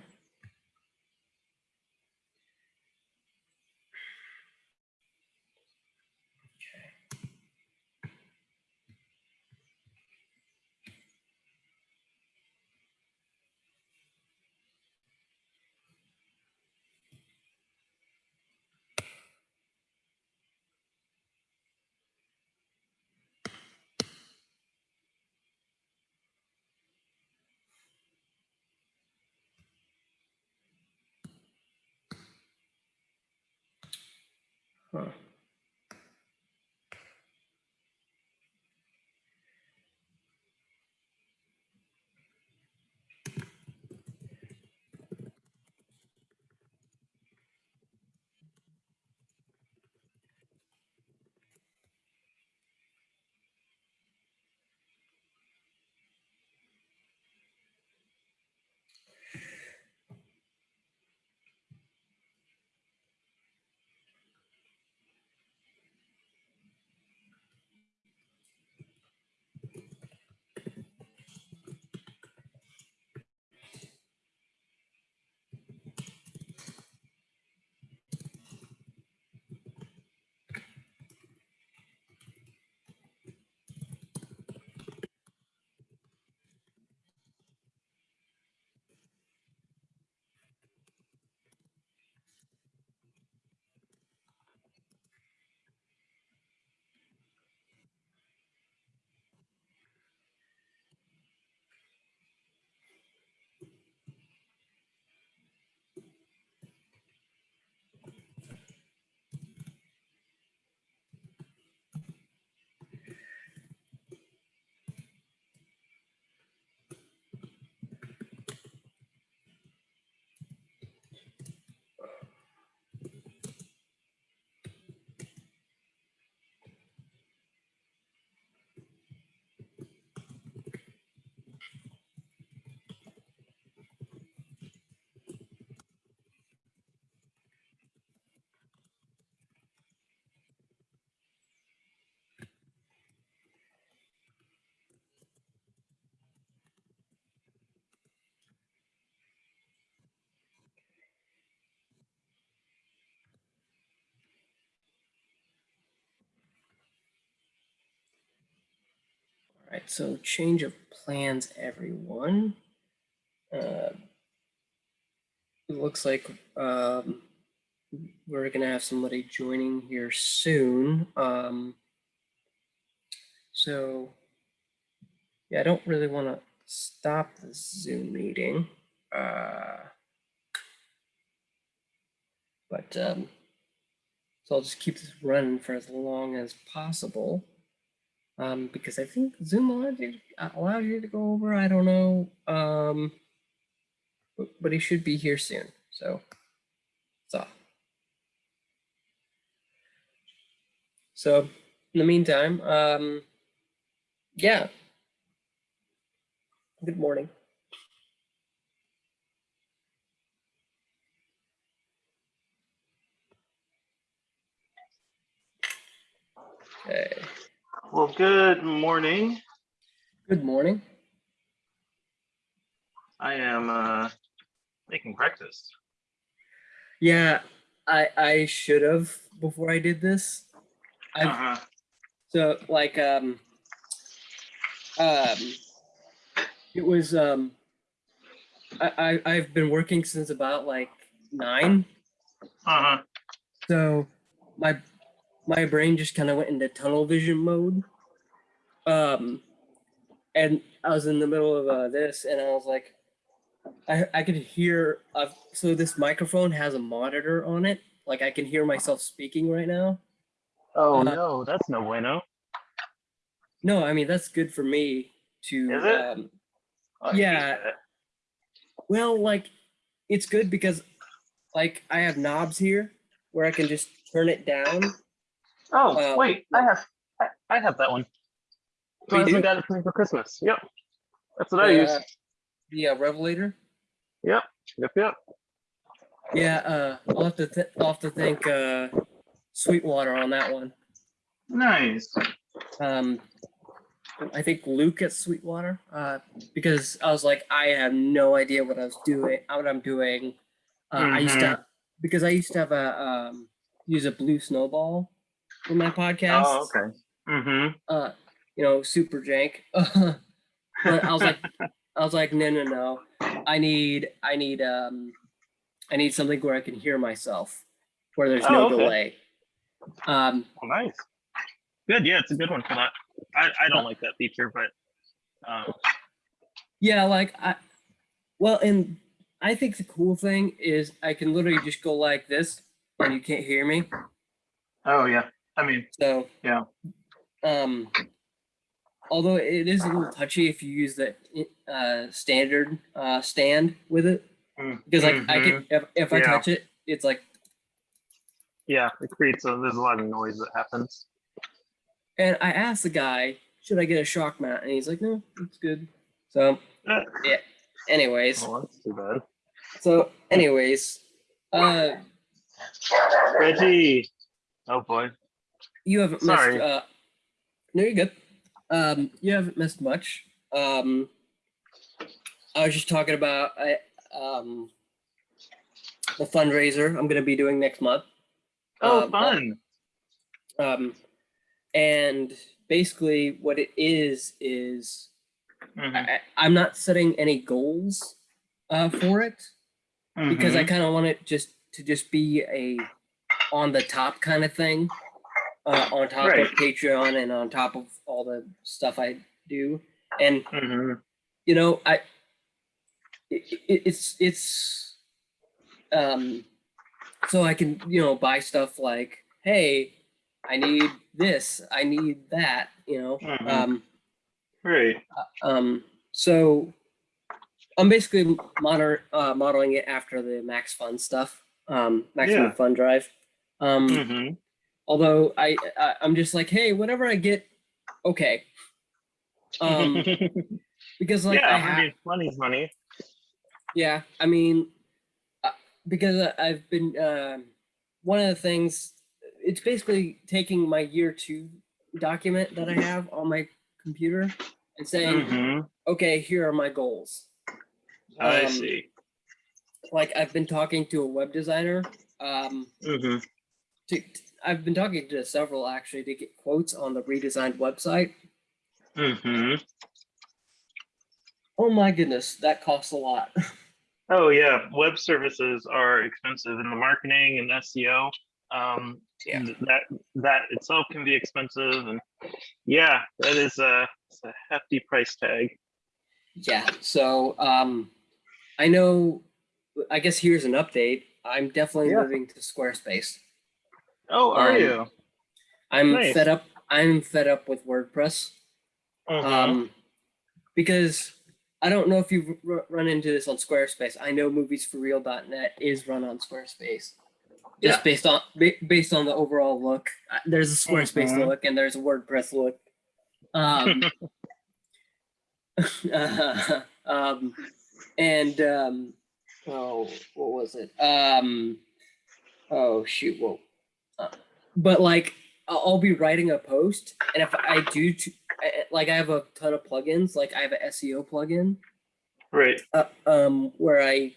Huh. Right, so change of plans, everyone. Uh, it looks like um, we're going to have somebody joining here soon. Um, so, yeah, I don't really want to stop the Zoom meeting. Uh, but um, so I'll just keep this running for as long as possible. Um, because I think Zoom allows you, allows you to go over, I don't know. Um, but, but he should be here soon, so. So. So, in the meantime, um, yeah. Good morning. Okay, Well, good morning. good morning. I am uh, making breakfast. Yeah, I I should have before I did this. I Uh-huh. so like um um it was um I, I I've been working since about like nine. Uh-huh. So my my brain just kind of went into tunnel vision mode. Um and I was in the middle of uh, this and I was like I I could hear uh, so this microphone has a monitor on it. Like I can hear myself speaking right now. Oh Uh, no, that's no bueno. No, I mean that's good for me to Is it? um hate yeah. well like it's good because like I have knobs here where I can just turn it down. Oh uh, wait, I have I, I have that one. My husband got it for Christmas. Yep. That's what I use. Uh, The uh, Revelator. Yep. Yep. Yep. Yeah, uh I'll have to I'll have to thank uh Sweetwater on that one. Nice. um I think Luke at Sweetwater, uh, because I was like, I have no idea what I was doing, what I'm doing. Uh, I used to, because I used to have a um, use a blue snowball for my podcast. Oh, okay. Mm-hmm. Uh, you know, super jank. [laughs] but I was like, I was like, no, no, no. I need, I need, um, I need something where I can hear myself, where there's no Oh, okay. delay. Um, Well, nice. Good. Yeah, it's a good one for that. I, I don't like that feature, but um, Yeah, like I, well, and I think the cool thing is I can literally just go like this and you can't hear me. oh yeah. I mean, So Yeah. Um, although it is a little touchy if you use the uh, standard uh, stand with it, mm, because like I mhm. can if, if I Yeah. touch it, it's like, Yeah, it creates a. There's a lot of noise that happens. and I asked the guy, should I get a shock mount, and he's like, no, it's good. So, yeah. anyways, well, that's too bad. so anyways, uh. Reggie. Oh boy. You haven't Sorry. missed. Uh, no, you're good. Um, you haven't missed much. Um, I was just talking about I, um, the fundraiser I'm going to be doing next month. Oh, Um, fun. Um, and basically, what it is is Mhm, I, I'm not setting any goals uh, for it because I mhm. kind of want it just to just be a on the top kind of thing, uh, on top Right. of Patreon and on top of all the stuff I do. And Mhm. you know, I it, it, it's it's um so I can you know buy stuff like, hey, I need this, I need that, you know. Mhm. Um, Great. um, so I'm basically moder- uh, modeling it after the Max Fun stuff, um, Maximum Yeah. Fun Drive. Um, Mhm. Although I, I I'm just like, hey, whatever I get, okay. Um, [laughs] because like yeah, I have, money's money. yeah, I mean, uh, because I- I've been um one of the things. It's basically taking my year two document that I have on my computer and saying, Mhm. okay, here are my goals. I Um, see. like I've been talking to a web designer. Um, Mhm. to, I've been talking to several actually to get quotes on the redesigned website. Mhm. Oh my goodness, that costs a lot. [laughs] Oh yeah, web services are expensive in the marketing and SEO. Um, Yeah. th- that that itself can be expensive, and yeah, that is a, a hefty price tag. yeah. So um, I know. I guess here's an update. I'm definitely Yeah. moving to Squarespace. Oh, are Um, you? I'm Nice. fed up. I'm fed up with WordPress. Mhm. Um, because I don't know if you've run into this on Squarespace. I know moviesforreal.net is run on Squarespace. Just Yeah. based on ba- based on the overall look. Uh, There's a Squarespace Mhm. look and there's a WordPress look. Um, [laughs] [laughs] um, and um, oh, what was it? Um, oh shoot, whoa. But like, I'll be writing a post, and if I do, like, I have a ton of plugins. Like, I have an SEO plugin, Right. uh, um, where I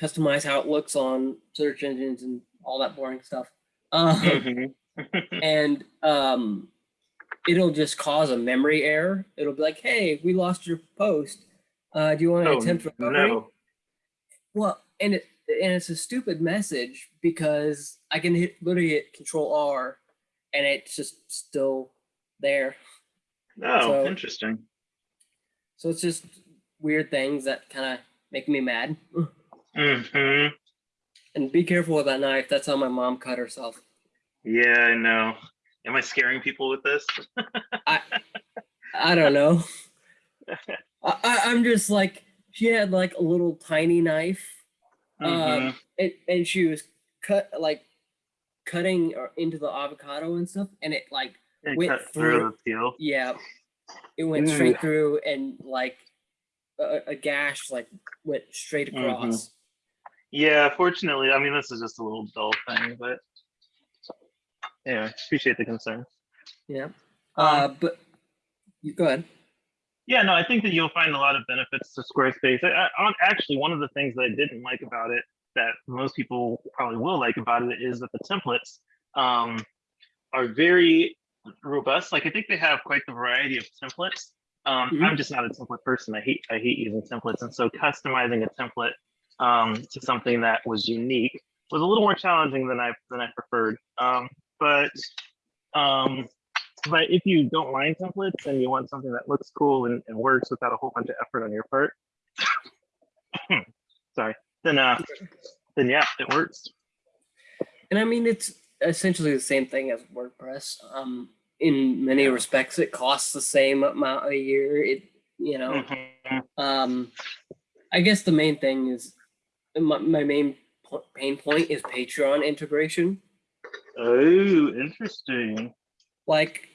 customize how it looks on search engines and all that boring stuff. Um, Mhm. [laughs] and um, it'll just cause a memory error. It'll be like, "Hey, we lost your post. Uh, do you want to Oh, attempt recovery?" no. Well, and it and it's a stupid message because I can hit literally hit Control R, and it's just still there. Oh, So- interesting. So it's just weird things that kind of make me mad. Mm -hmm. And be careful with that knife. That's how my mom cut herself. Yeah, I know. Am I scaring people with this? [laughs] I I don't know. [laughs] I, I, I'm just like she had like a little tiny knife, Mhm. um, and, and she was cut like cutting or into the avocado and stuff, and it like It went cut through through- the peel. yeah, it went Ooh. straight through, and like a, a gash like went straight Mhm. across. Yeah, fortunately, I mean, this is just a little dull thing, but yeah, appreciate the concern. Yeah. Um, Uh, but you go ahead. Yeah, no, I think that you'll find a lot of benefits to Squarespace. I, I, actually, one of the things that I didn't like about it that most people probably will like about it is that the templates um, are very robust. Like I think they have quite the variety of templates. Um, Mhm. I'm just not a template person. I hate I hate using templates, and so customizing a template um, to something that was unique was a little more challenging than I than I preferred. Um, but um, but if you don't mind templates and you want something that looks cool and, and works without a whole bunch of effort on your part, [coughs] sorry, then uh, then yeah, it works. And I mean, it's essentially the same thing as WordPress. Um, in many respects, it costs the same amount a year. It, you know, Mhm. um, I guess the main thing is my, my main pain point is Patreon integration. Oh, interesting. Like,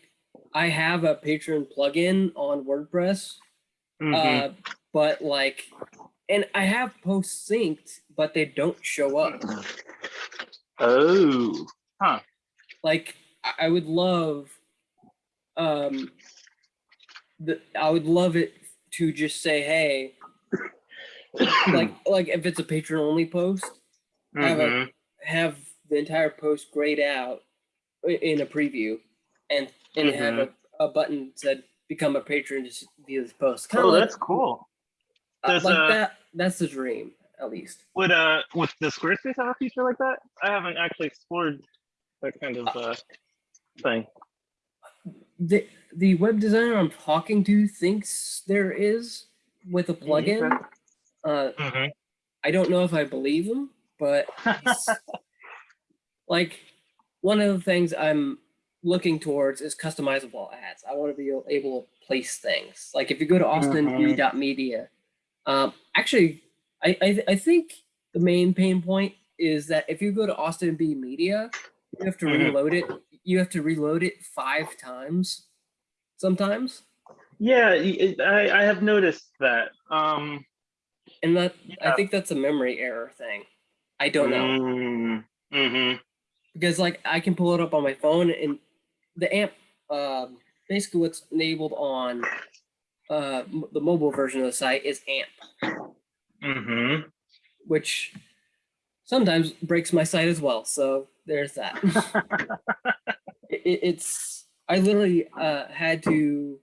I have a Patreon plugin on WordPress, Mhm. uh, but like, and I have posts synced, but they don't show up. oh, huh. like I- would love um the I would love it to just say hey [coughs] like like if it's a patron only post have a- Mhm. have the entire post grayed out in a preview and and have a, a button said become a patron to view this post kind oh, like, that's cool. uh, like uh, that that's the dream at least Would uh, would the Squarespace have a feature like that? I haven't actually explored that kind of uh thing. the the web designer I'm talking to thinks there is with a plugin. okay. Uh, Mhm. I don't know if I believe him, but [laughs] like one of the things I'm looking towards is customizable ads. I want to be able to place things. Like if you go to austinb.media, um, actually, I I, I think the main pain point is that if you go to Austin B Media, you have to Mhm. reload it. You have to reload it five times sometimes. Yeah, I I have noticed that. Um, And that I think that's a memory error thing. I don't know. Mm-hmm. because like I can pull it up on my phone and the amp um basically what's enabled on uh the mobile version of the site is amp. Mm-hmm. which sometimes breaks my site as well so there's that. [laughs] It, it- it's i literally uh had to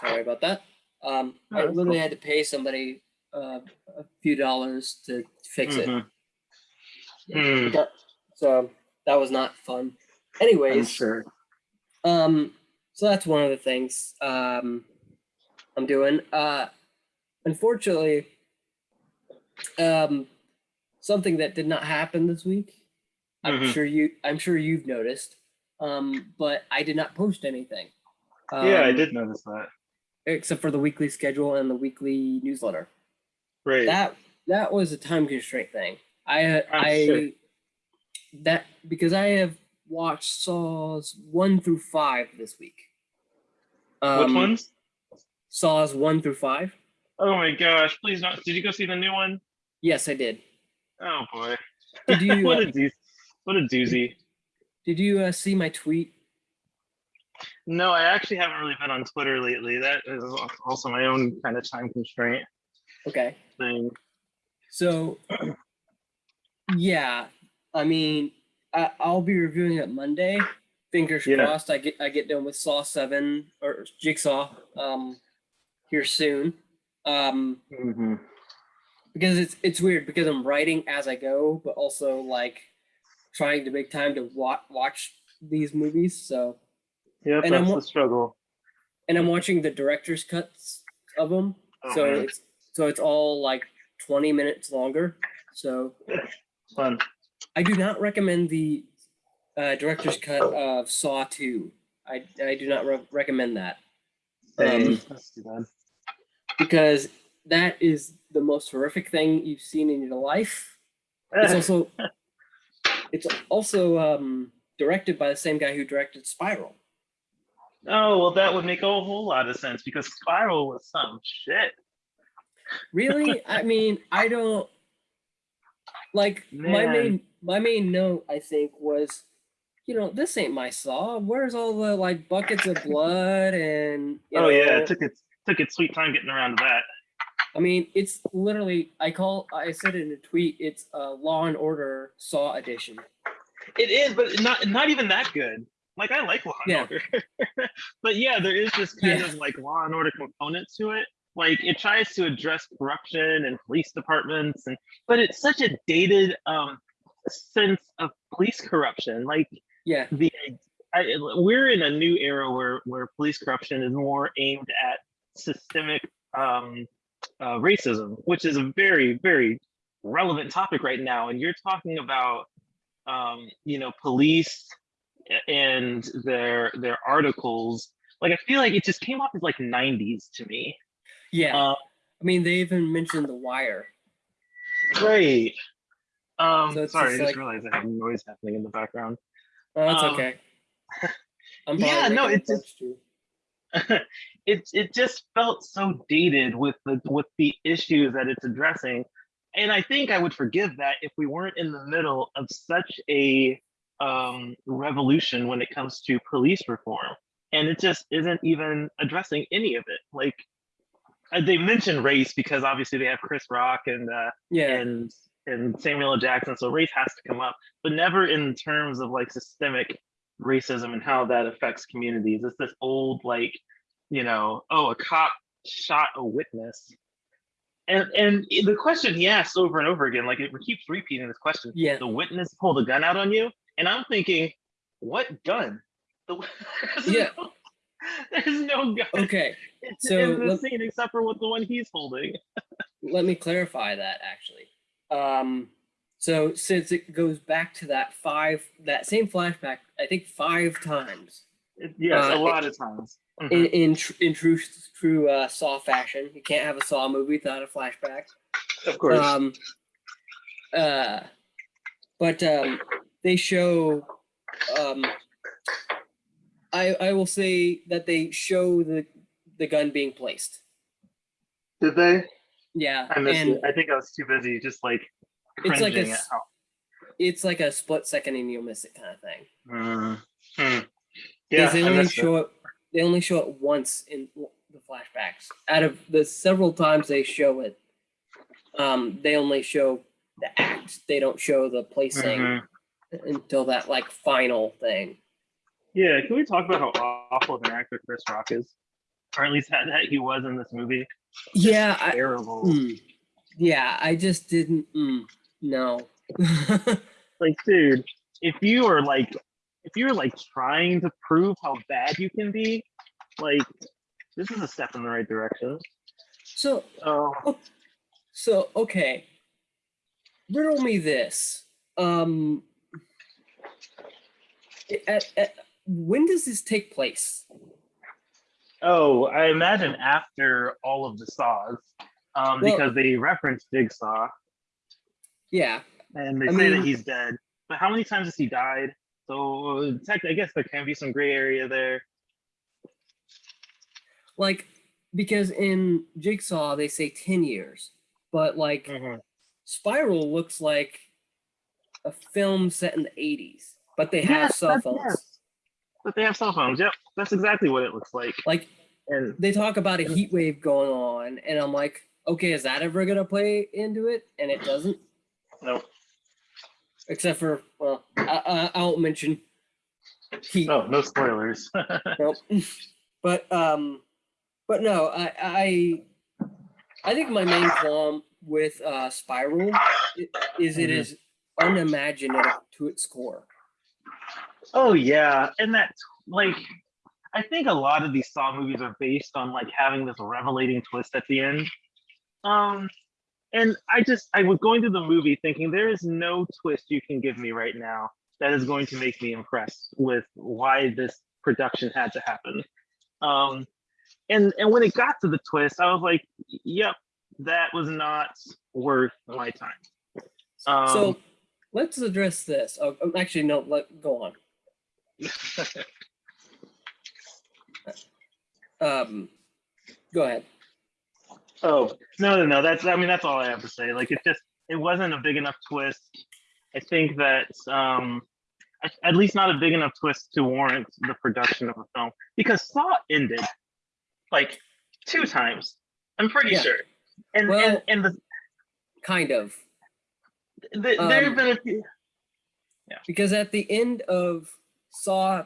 sorry about that. Um No, i literally cool. had to pay somebody uh, a few dollars to fix it. Mhm. Hmm, That- so that was not fun I'm anyways sure. Um, so that's one of the things um I'm doing. Uh unfortunately, um something that did not happen this week. I'm Mhm. sure you I'm sure you've noticed. Um, but I did not post anything. yeah, I um, did notice that. Except for the weekly schedule and the weekly newsletter. Right. That that was a time constraint thing. I Ah, I sure. that because I have watched Saws one through five this week. Which Um, ones? Saws one through five. Oh my gosh! Please not. Did you go see the new one? Yes, I did. Oh boy. Did you [laughs] what uh, a doozy. What a doozy. did you uh, see my tweet? No, I actually haven't really been on Twitter lately. That is also my own kind of time constraint Okay. thing. So, [clears throat] yeah, I mean, I, I'll be reviewing it Monday. Fingers Yeah. crossed. I get I get done with Saw Seven or Jigsaw um here soon. Um, hmm because it's it's weird because I'm writing as I go, but also like trying to make time to watch watch these movies. So, yeah, And I'm that's the struggle. and I'm watching the director's cuts of them. Oh, so man. it's so it's all like 20 minutes longer. So Fun. I do not recommend the uh, director's cut of Saw 2. I, I do not re- recommend that Um, That's too bad. because that is the most horrific thing you've seen in your life. It's also [laughs] it's also um, directed by the same guy who directed Spiral. oh well, that would make a whole lot of sense because Spiral was some shit. Really? I mean, I don't like my main my main note I think was you know, this ain't my saw. Where's all the like buckets of blood and you oh yeah, know, it took its took its sweet time getting around to that. I mean, it's literally I call I said in a tweet, it's a Law and Order Saw edition. It is, but not not even that good. Like I like Law and Yeah. Order, [laughs] but yeah, there is this kind Yeah. of like Law and Order component to it. Like it tries to address corruption and police departments, and but it's such a dated um sense of police corruption. Like Yeah. the I, we're in a new era where where police corruption is more aimed at systemic um, uh, racism, which is a very very relevant topic right now. And you're talking about um, you know police and their their articles. Like I feel like it just came off as like 90s to me. Yeah. Uh, I mean they even mentioned the wire. Great. Um, So sorry, just I like- just realized I have noise happening in the background. Oh, that's Um, okay. [laughs] I'm yeah, no, it's just- [laughs] it it just felt so dated with the with the issues that it's addressing and i think i would forgive that if we weren't in the middle of such a um, revolution when it comes to police reform and it just isn't even addressing any of it like uh, they mention race because obviously they have chris rock and uh, Yeah. and and Samuel L. Jackson. So race has to come up, but never in terms of like systemic racism and how that affects communities. It's this old like, you know, oh, a cop shot a witness. And and the question he asks over and over again, like it keeps repeating this question. Yeah. The witness pulled a gun out on you, and I'm thinking, what gun? The, [laughs] there's Yeah. no- there's no gun Okay. in so the let- scene except for what the one he's holding. [laughs] let me clarify that actually. Um, so since it goes back to that five, that same flashback, I think five times It- yes, Uh, a lot of times. Mhm. in in, tr- in true true uh, Saw fashion. You can't have a Saw movie without a flashback. of course. Um, uh, but um, they show. Um, I I will say that they show the the gun being placed. Did they? Yeah, I missed and it. I think I was too busy just like It's like a cringing at s- how. it's like a split second and you'll miss it kind of thing. Mm, hmm. Yeah, they only show it. They only show it once in the flashbacks. Out of the several times they show it, um, they only show the act. They don't show the it. placing Mhm. until that like final thing. Yeah, can we talk about how awful of an actor Chris Rock is, or at least that, that he was in this movie? Yeah, I, Terrible. mm, yeah. I just didn't. Mm, no. [laughs] Like, dude, if you are like, if you're like trying to prove how bad you can be, like, this is a step in the right direction. so Oh, so okay. Riddle me this. Um. At, at, when does this take place? Oh, I imagine after all of the saws, um, Well- because they reference Jigsaw Yeah, and they I say that he's dead. But how many times has he died? So tech, I guess there can be some gray area there. like because in Jigsaw they say 10 years, but like Mhm. Spiral looks like a film set in the 80s, but they have Yes, cell phones. But they have cell phones. Yep, that's exactly what it looks like. Like And they talk about a heat wave going on, and I'm like, okay, is that ever gonna play into it? And it doesn't, no, except for well, I, I, I won't mention heat. oh, no spoilers. [laughs] Nope. [laughs] But um, but no, I I I think my main qualm with uh Spiral is it Mhm. is unimaginative to its core. Oh yeah, and that like I think a lot of these Saw movies are based on like having this revelating twist at the end. Um and I just I was going through the movie thinking there is no twist you can give me right now that is going to make me impressed with why this production had to happen. Um and and when it got to the twist, I was like, yep, that was not worth my time. Um, so let's address this. Oh, um, actually, no. Let go on. [laughs] Um, go ahead. Oh no, no, no. That's I mean that's all I have to say. Like it just it wasn't a big enough twist. I think that um at, least not a big enough twist to warrant the production of a film because Saw ended like two times. I'm pretty Yeah. sure. And Well- and and the, Kind of. the there have Um, been a few. Yeah. because at the end of Saw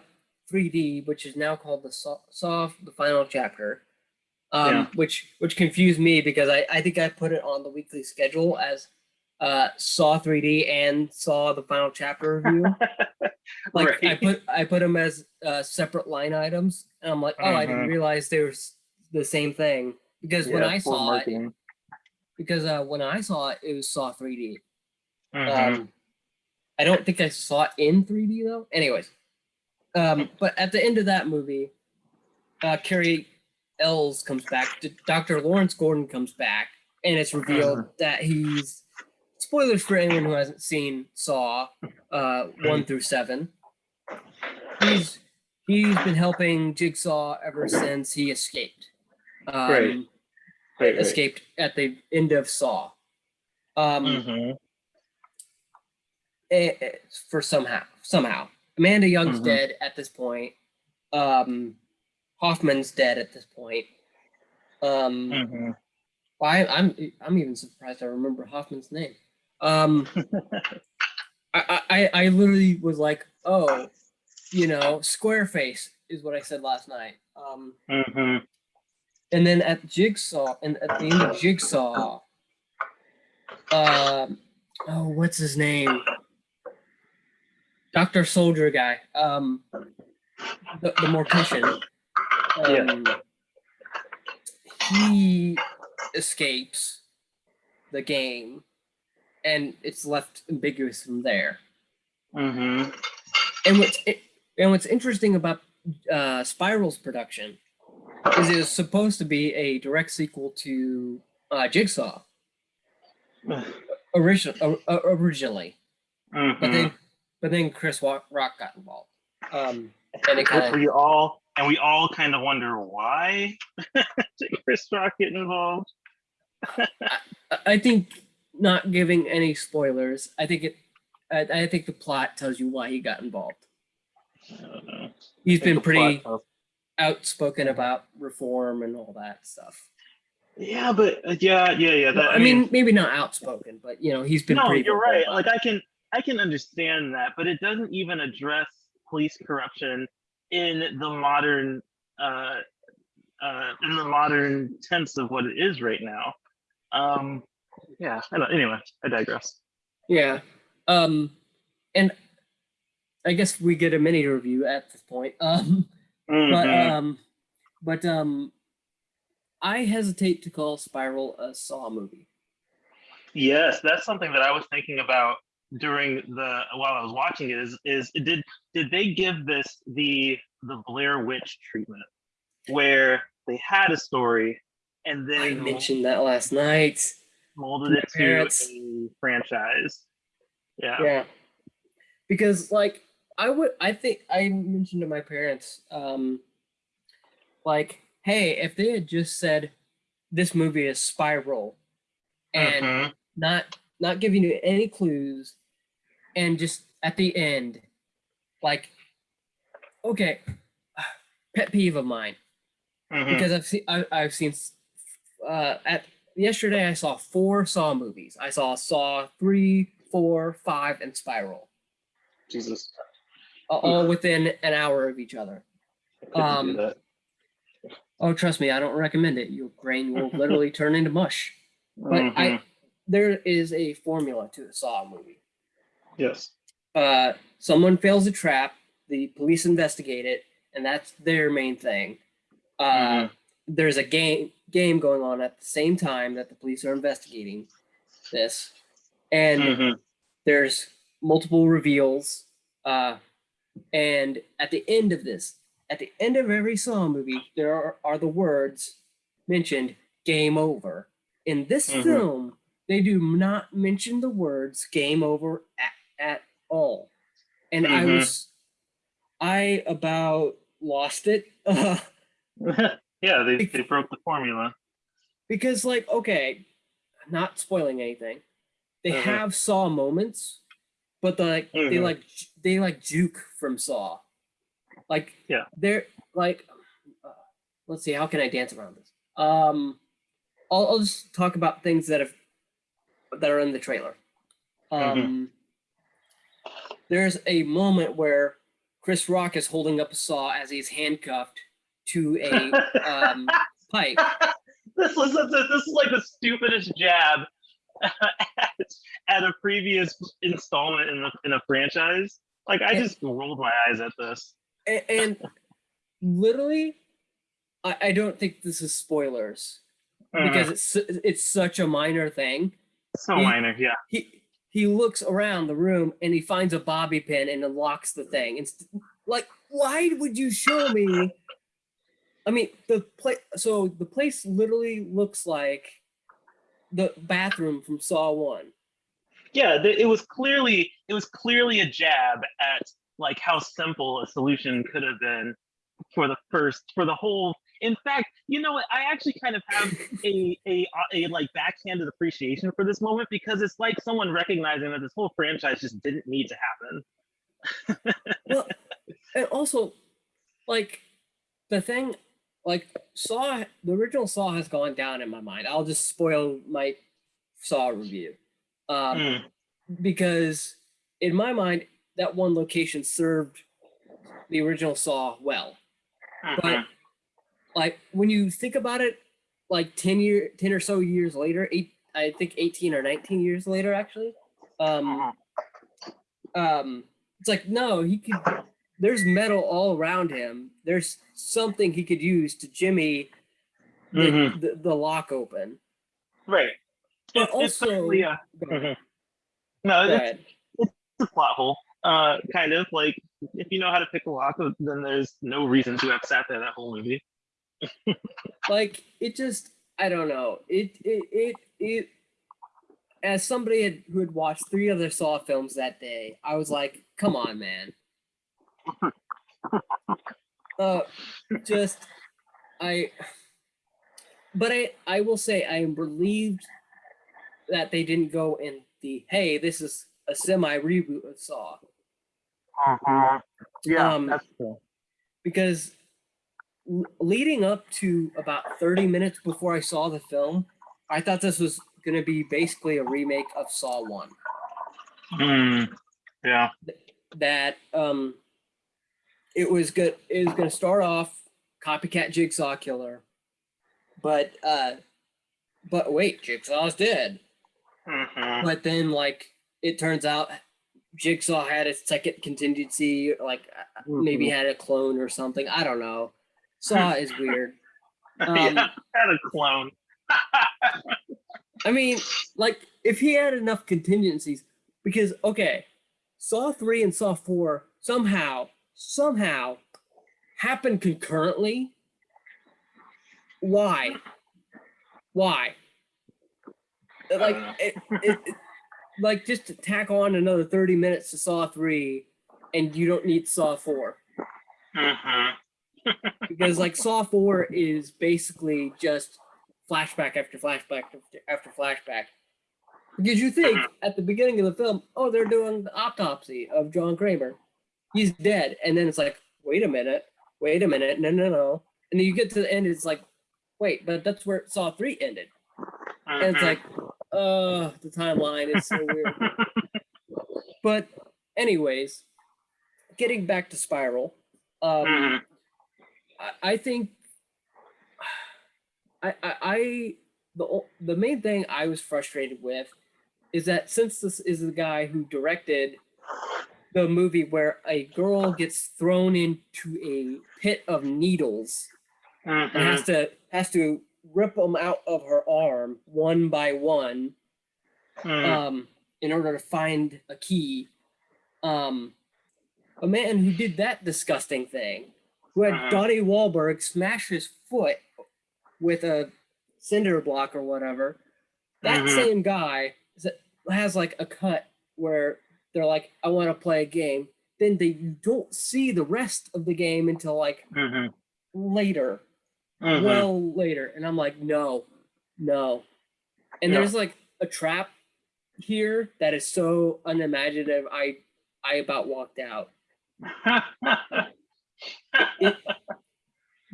3D, which is now called the Saw, Saw the Final Chapter, um, Yeah. which which confused me because I, I think I put it on the weekly schedule as uh, Saw 3D and Saw the Final Chapter review. [laughs] like I put I put them as uh, separate line items, and I'm like, oh, I didn't Mhm. realize they were the same thing because when I saw it, because uh, when I saw it, it was Saw 3D. Mhm. Um, I don't think I saw it in 3D though. Anyways, um, but at the end of that movie, uh, Cary Elwes comes back. Dr. Lawrence Gordon comes back, and it's revealed that he's spoilers for anyone who hasn't seen Saw uh, one through seven. He's he's been helping Jigsaw ever since he escaped. Um, Right. Right, right. Escaped at the end of Saw. Um, Mhm. eh, eh, for somehow somehow Amanda Young's Mhm. dead at this point. Um, Hoffman's dead at this point. Um, Mhm. I, I'm I'm even surprised I remember Hoffman's name. Um, [laughs] I, I I literally was like, oh, you know, Squareface is what I said last night. Um, Mhm. and then at Jigsaw and at the end of Jigsaw, um, oh, what's his name? Doctor Soldier guy, um, the, the mortician. Um, He escapes the game, and it's left ambiguous from there. Mhm. And what's and what's interesting about uh, Spiral's production is it was supposed to be a direct sequel to uh, Jigsaw [sighs] original, uh, originally, but Mhm. But then Chris Rock got involved, um, and it kind of we all and we all kind of wonder why [laughs] did Chris Rock get involved? I think not giving any spoilers. I think it. I, I think the plot tells you why he got involved. I don't know. He's I been pretty outspoken about reform and all that stuff. Yeah, but uh, yeah, yeah, yeah. That, I, mean, maybe not outspoken, but you know, he's been no, you're right. Like. I can, I can understand that, but it doesn't even address police corruption in the modern, uh, uh, in the modern tense of what it is right now. Um, yeah. I don't, anyway, I digress. Yeah. Um, and I guess we get a mini review at this point. Um, but Mhm. um, but um, I hesitate to call Spiral a Saw movie. Yes, that's something that I was thinking about during the while I was watching it is is did did they give this the the Blair Witch treatment where they had a story and then I mentioned that last night. molded it to parents. a franchise. Yeah. Yeah. Because like I would I think I mentioned to my parents, um like, hey, if they had just said this movie is spiral and Mhm. not not giving you any clues and just at the end like okay [sighs] pet peeve of mine Mhm. because I've seen I, I've seen uh, at yesterday I saw four Saw movies. I saw Saw three, four, five, and Spiral, Jesus. all within an hour of each other. Um. Oh, trust me, I don't recommend it. Your brain will literally [laughs] turn into mush. But Mhm. I there is a formula to a Saw movie. Yes. Uh, someone fails a trap, the police investigate it, and that's their main thing. Uh, Mhm. there's a game game going on at the same time that the police are investigating this and Mhm. there's multiple reveals uh and at the end of this at the end of every saw movie there are, are the words mentioned game over in this Mhm. film they do not mention the words game over at, at all and i Mhm. was i about lost it [laughs] uh, [laughs] yeah, they, they broke the formula. because like okay not spoiling anything they Mhm. have saw moments but the, like they Mhm. like they like juke from saw like Yeah. they're like uh, let's see how can i dance around this um I'll, I'll just talk about things that have that are in the trailer um there's a moment where chris rock is holding up a saw as he's handcuffed to a um [laughs] pipe this was a, this is like the stupidest jab at, [laughs] at a previous installment in the in a franchise. Like I just rolled my eyes at this. and, and literally I, I don't think this is spoilers because it's it's such a minor thing so he- minor, yeah. he he looks around the room and he finds a bobby pin and unlocks the thing It's like why would you show me i mean the place so the place literally looks like the bathroom from saw one Yeah, th- it was clearly it was clearly a jab at like how simple a solution could have been for the first for the whole. In fact, you know what? I actually kind of have a a a like backhanded appreciation for this moment because it's like someone recognizing that this whole franchise just didn't need to happen. well [laughs] and also like the thing like saw the original saw has gone down in my mind i'll just spoil my saw review um Mm, because in my mind that one location served the original saw well but mhm. Like when you think about it like 10 year 10 or so years later eight i think 18 or 19 years later actually um Mhm. um it's like no he could there's metal all around him there's something he could use to jimmy the, Mhm. the, the lock open Right. But It's- it's also- certainly a- Go ahead. Mhm. No, it's, it's a plot hole. Uh, kind of like if you know how to pick a lock, then there's no reason to have sat there that whole movie. [laughs] like it just i don't know. It it it, it as somebody had, who had watched three other saw films that day i was like come on man. [laughs] Uh just i but i i will say i am relieved that they didn't go in the hey this is a semi reboot of saw. Yeah, Um, that's cool. because leading up to about 30 minutes before I saw the film, I thought this was going to be basically a remake of Saw 1. Mm, yeah. That um it was good it was going to start off copycat jigsaw killer. But uh but wait, Jigsaw's dead. Mhm. But then like it turns out Jigsaw had a second contingency like uh, maybe had a clone or something. I don't know. Saw [laughs] is weird. [laughs] Um, yeah, had a clone. [laughs] I mean, like, if he had enough contingencies, because okay, Saw three and Saw four somehow somehow happen concurrently. Why? Why? Like it, it, it- like just to tack on another 30 minutes to Saw three and you don't need Saw four. Mhm. Because like Saw Four is basically just flashback after flashback after, after flashback. Because you think at the beginning of the film, oh, they're doing the autopsy of John Kramer, he's dead, and then it's like, wait a minute, wait a minute, no, no, no, and then you get to the end, it's like, wait, but that's where Saw Three ended, and it's Mhm. like, oh, the timeline is so weird. [laughs] But anyways, getting back to Spiral, um, Mhm. I, I think I, I, I the the main thing I was frustrated with is that since this is the guy who directed the movie where a girl gets thrown into a pit of needles and Mhm. has to has to rip them out of her arm one by one Mhm. um, in order to find a key. Um, a man who did that disgusting thing, who had Uh-huh. Donnie Wahlberg smash his foot with a cinder block or whatever. That Mhm. same guy has like a cut where they're like, "I want to play a game." Then they you don't see the rest of the game until like Mhm. later Mhm. well later and i'm like no no and Yeah. there's like a trap here that is so unimaginative i i about walked out [laughs]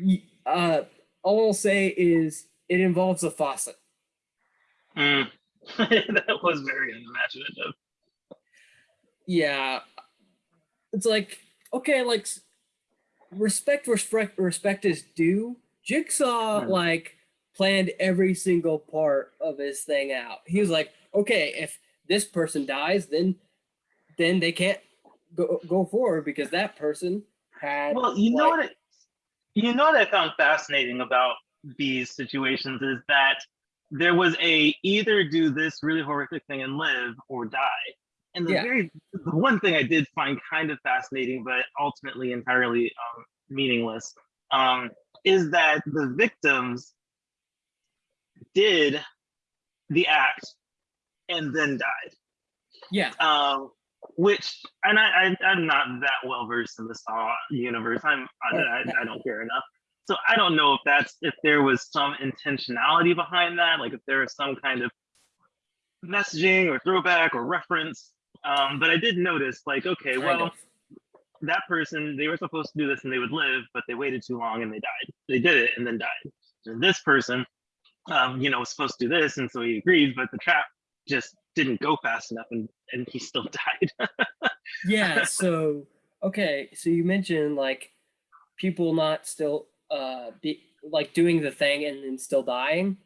Y- uh all i'll say is it involves a faucet Mm. [laughs] that was very unimaginative. yeah it's like okay like respect respect respect is due jigsaw Mhm. like planned every single part of his thing out he was like okay if this person dies then then they can't go go forward because that person had Well, you know what? I, you know what I found fascinating about these situations is that there was a either do this really horrific thing and live or die. And the Yeah. very the one thing I did find kind of fascinating, but ultimately entirely um, meaningless, um, is that the victims did the act and then died yeah um, which and I, I I'm not that well versed in the Saw universe. I'm I, I, I don't care enough, so I don't know if that's if there was some intentionality behind that, like if there was some kind of messaging or throwback or reference. Um, but I did notice, like, okay, well, that person they were supposed to do this and they would live, but they waited too long and they died. They did it and then died. And this person, um, you know, was supposed to do this, and so he agreed, but the trap just didn't go fast enough and and he still [laughs] died. yeah [laughs] so okay so you mentioned like people not still uh be like doing the thing and then still dying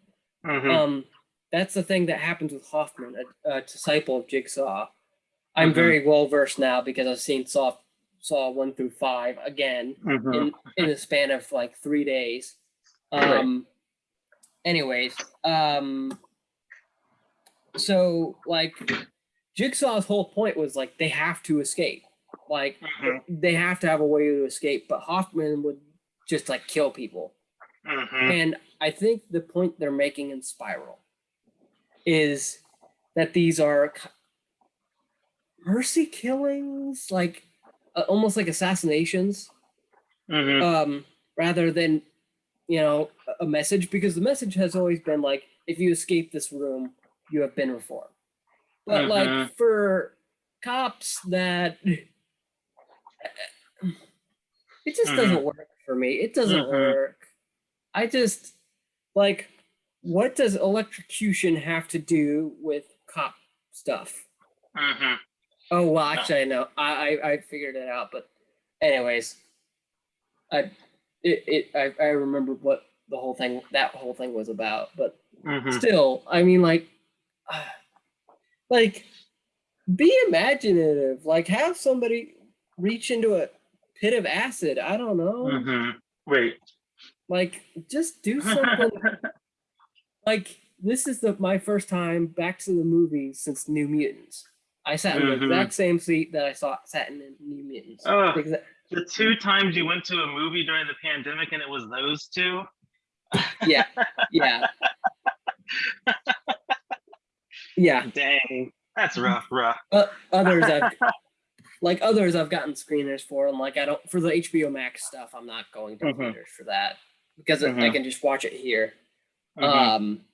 Mhm. um that's the thing that happens with hoffman a, a disciple of jigsaw i'm Mhm. very well versed now because i've seen saw saw one through five again Mhm. in in a span of like three days Right. um anyways um so like jigsaw's whole point was like they have to escape like Mhm. they have to have a way to escape but hoffman would just like kill people Mhm. and I think the point they're making in Spiral is that these are mercy killings, like uh, almost like assassinations, Mhm. um, rather than you know a message. Because the message has always been like, if you escape this room, you have been reformed. But like Mhm. for cops that. [laughs] It just Mhm. doesn't work for me. It doesn't Mhm. work. I just like what does electrocution have to do with cop stuff? Mhm. Oh well, actually I know. I I, I figured it out, but anyways, I it, it I, I remember what the whole thing that whole thing was about, but Mhm. still, I mean like [sighs] like be imaginative. Like have somebody reach into a pit of acid. I don't know. Mhm. Wait. Like just do [laughs] something like this is the my first time back to the movie since New Mutants. I sat in the Mhm. exact same seat that I saw sat in New Mutants. Exa- The two times you went to a movie during the pandemic and it was those two. yeah, [laughs] yeah, yeah. Dang, that's rough, rough. Uh, others I've [laughs] like others I've gotten screeners for, and like I don't for the HBO Max stuff. I'm not going to Mhm. theaters for that because I- I Mhm. can just watch it here. Mhm. Um,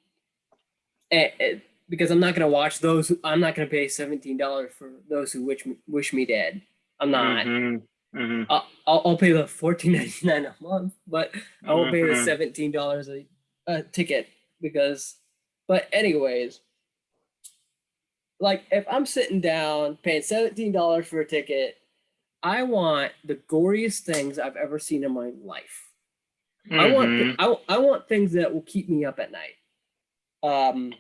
eh, eh, because I'm not gonna watch those. I'm not gonna pay seventeen dollars for those who wish me, wish me dead. I'm not. Mhm. Mhm. I'll, I'll, I'll pay the fourteen ninety nine a month, but I won't pay the seventeen dollars a, a ticket because. But anyways, like if I'm sitting down paying seventeen dollars for a ticket, I want the goriest things I've ever seen in my life. I want Mhm. I, I want things that will keep me up at night. Um.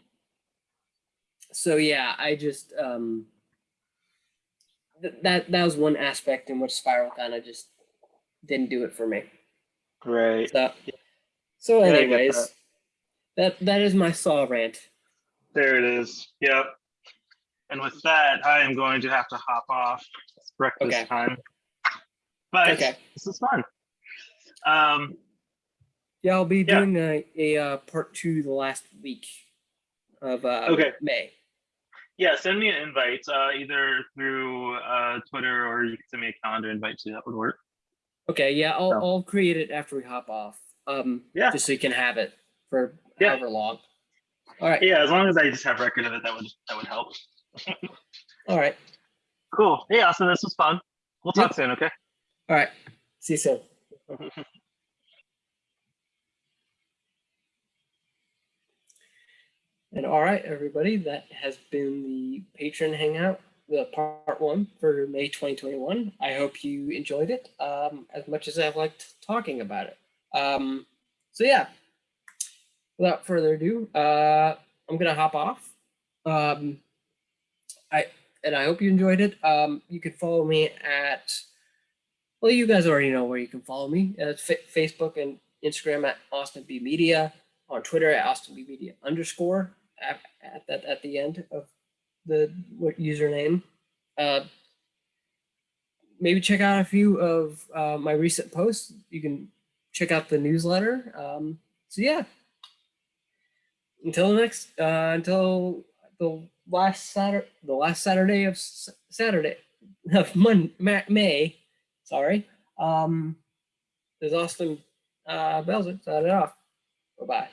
So yeah, I just um. Th- that that was one aspect in which Spiral kind of just didn't do it for me. Right. So, so Yeah, I get anyways, that that is my saw rant. There it is. Yep. And with that, I am going to have to hop off. It's breakfast Okay. time. But Okay. this is fun. Um, Yeah, I'll be Yeah. doing a, a uh, part two the last week of uh, Okay. May. yeah, send me an invite uh, either through uh, Twitter or you can send me a calendar invite too. That would work. Okay, yeah, I'll So- I'll create it after we hop off. Um, Yeah. just so you can have it for Yeah. however long. All right, Yeah, as long as I just have record of it, that would that would help. All right, Cool. Yeah, so this was fun. We'll talk Yep. soon, okay? all right. See you soon. [laughs] And all right, everybody, that has been the patron hangout, the part one for May 2021. I hope you enjoyed it um, as much as I've liked talking about it. Um, so yeah, without further ado, uh, I'm gonna hop off. Um, I and I hope you enjoyed it. Um, you can follow me at well, you guys already know where you can follow me. Uh, It's fa- Facebook and Instagram at Austin B Media, on Twitter at Austin B Media underscore at, at at the end of the what username. Uh, maybe check out a few of uh, my recent posts. You can check out the newsletter. Um, so yeah. Until next, uh, until the last Saturday, the last Saturday of Saturday of Mon- May. Sorry. Um, there's Austin uh, Belzer. Signing off. Bye bye.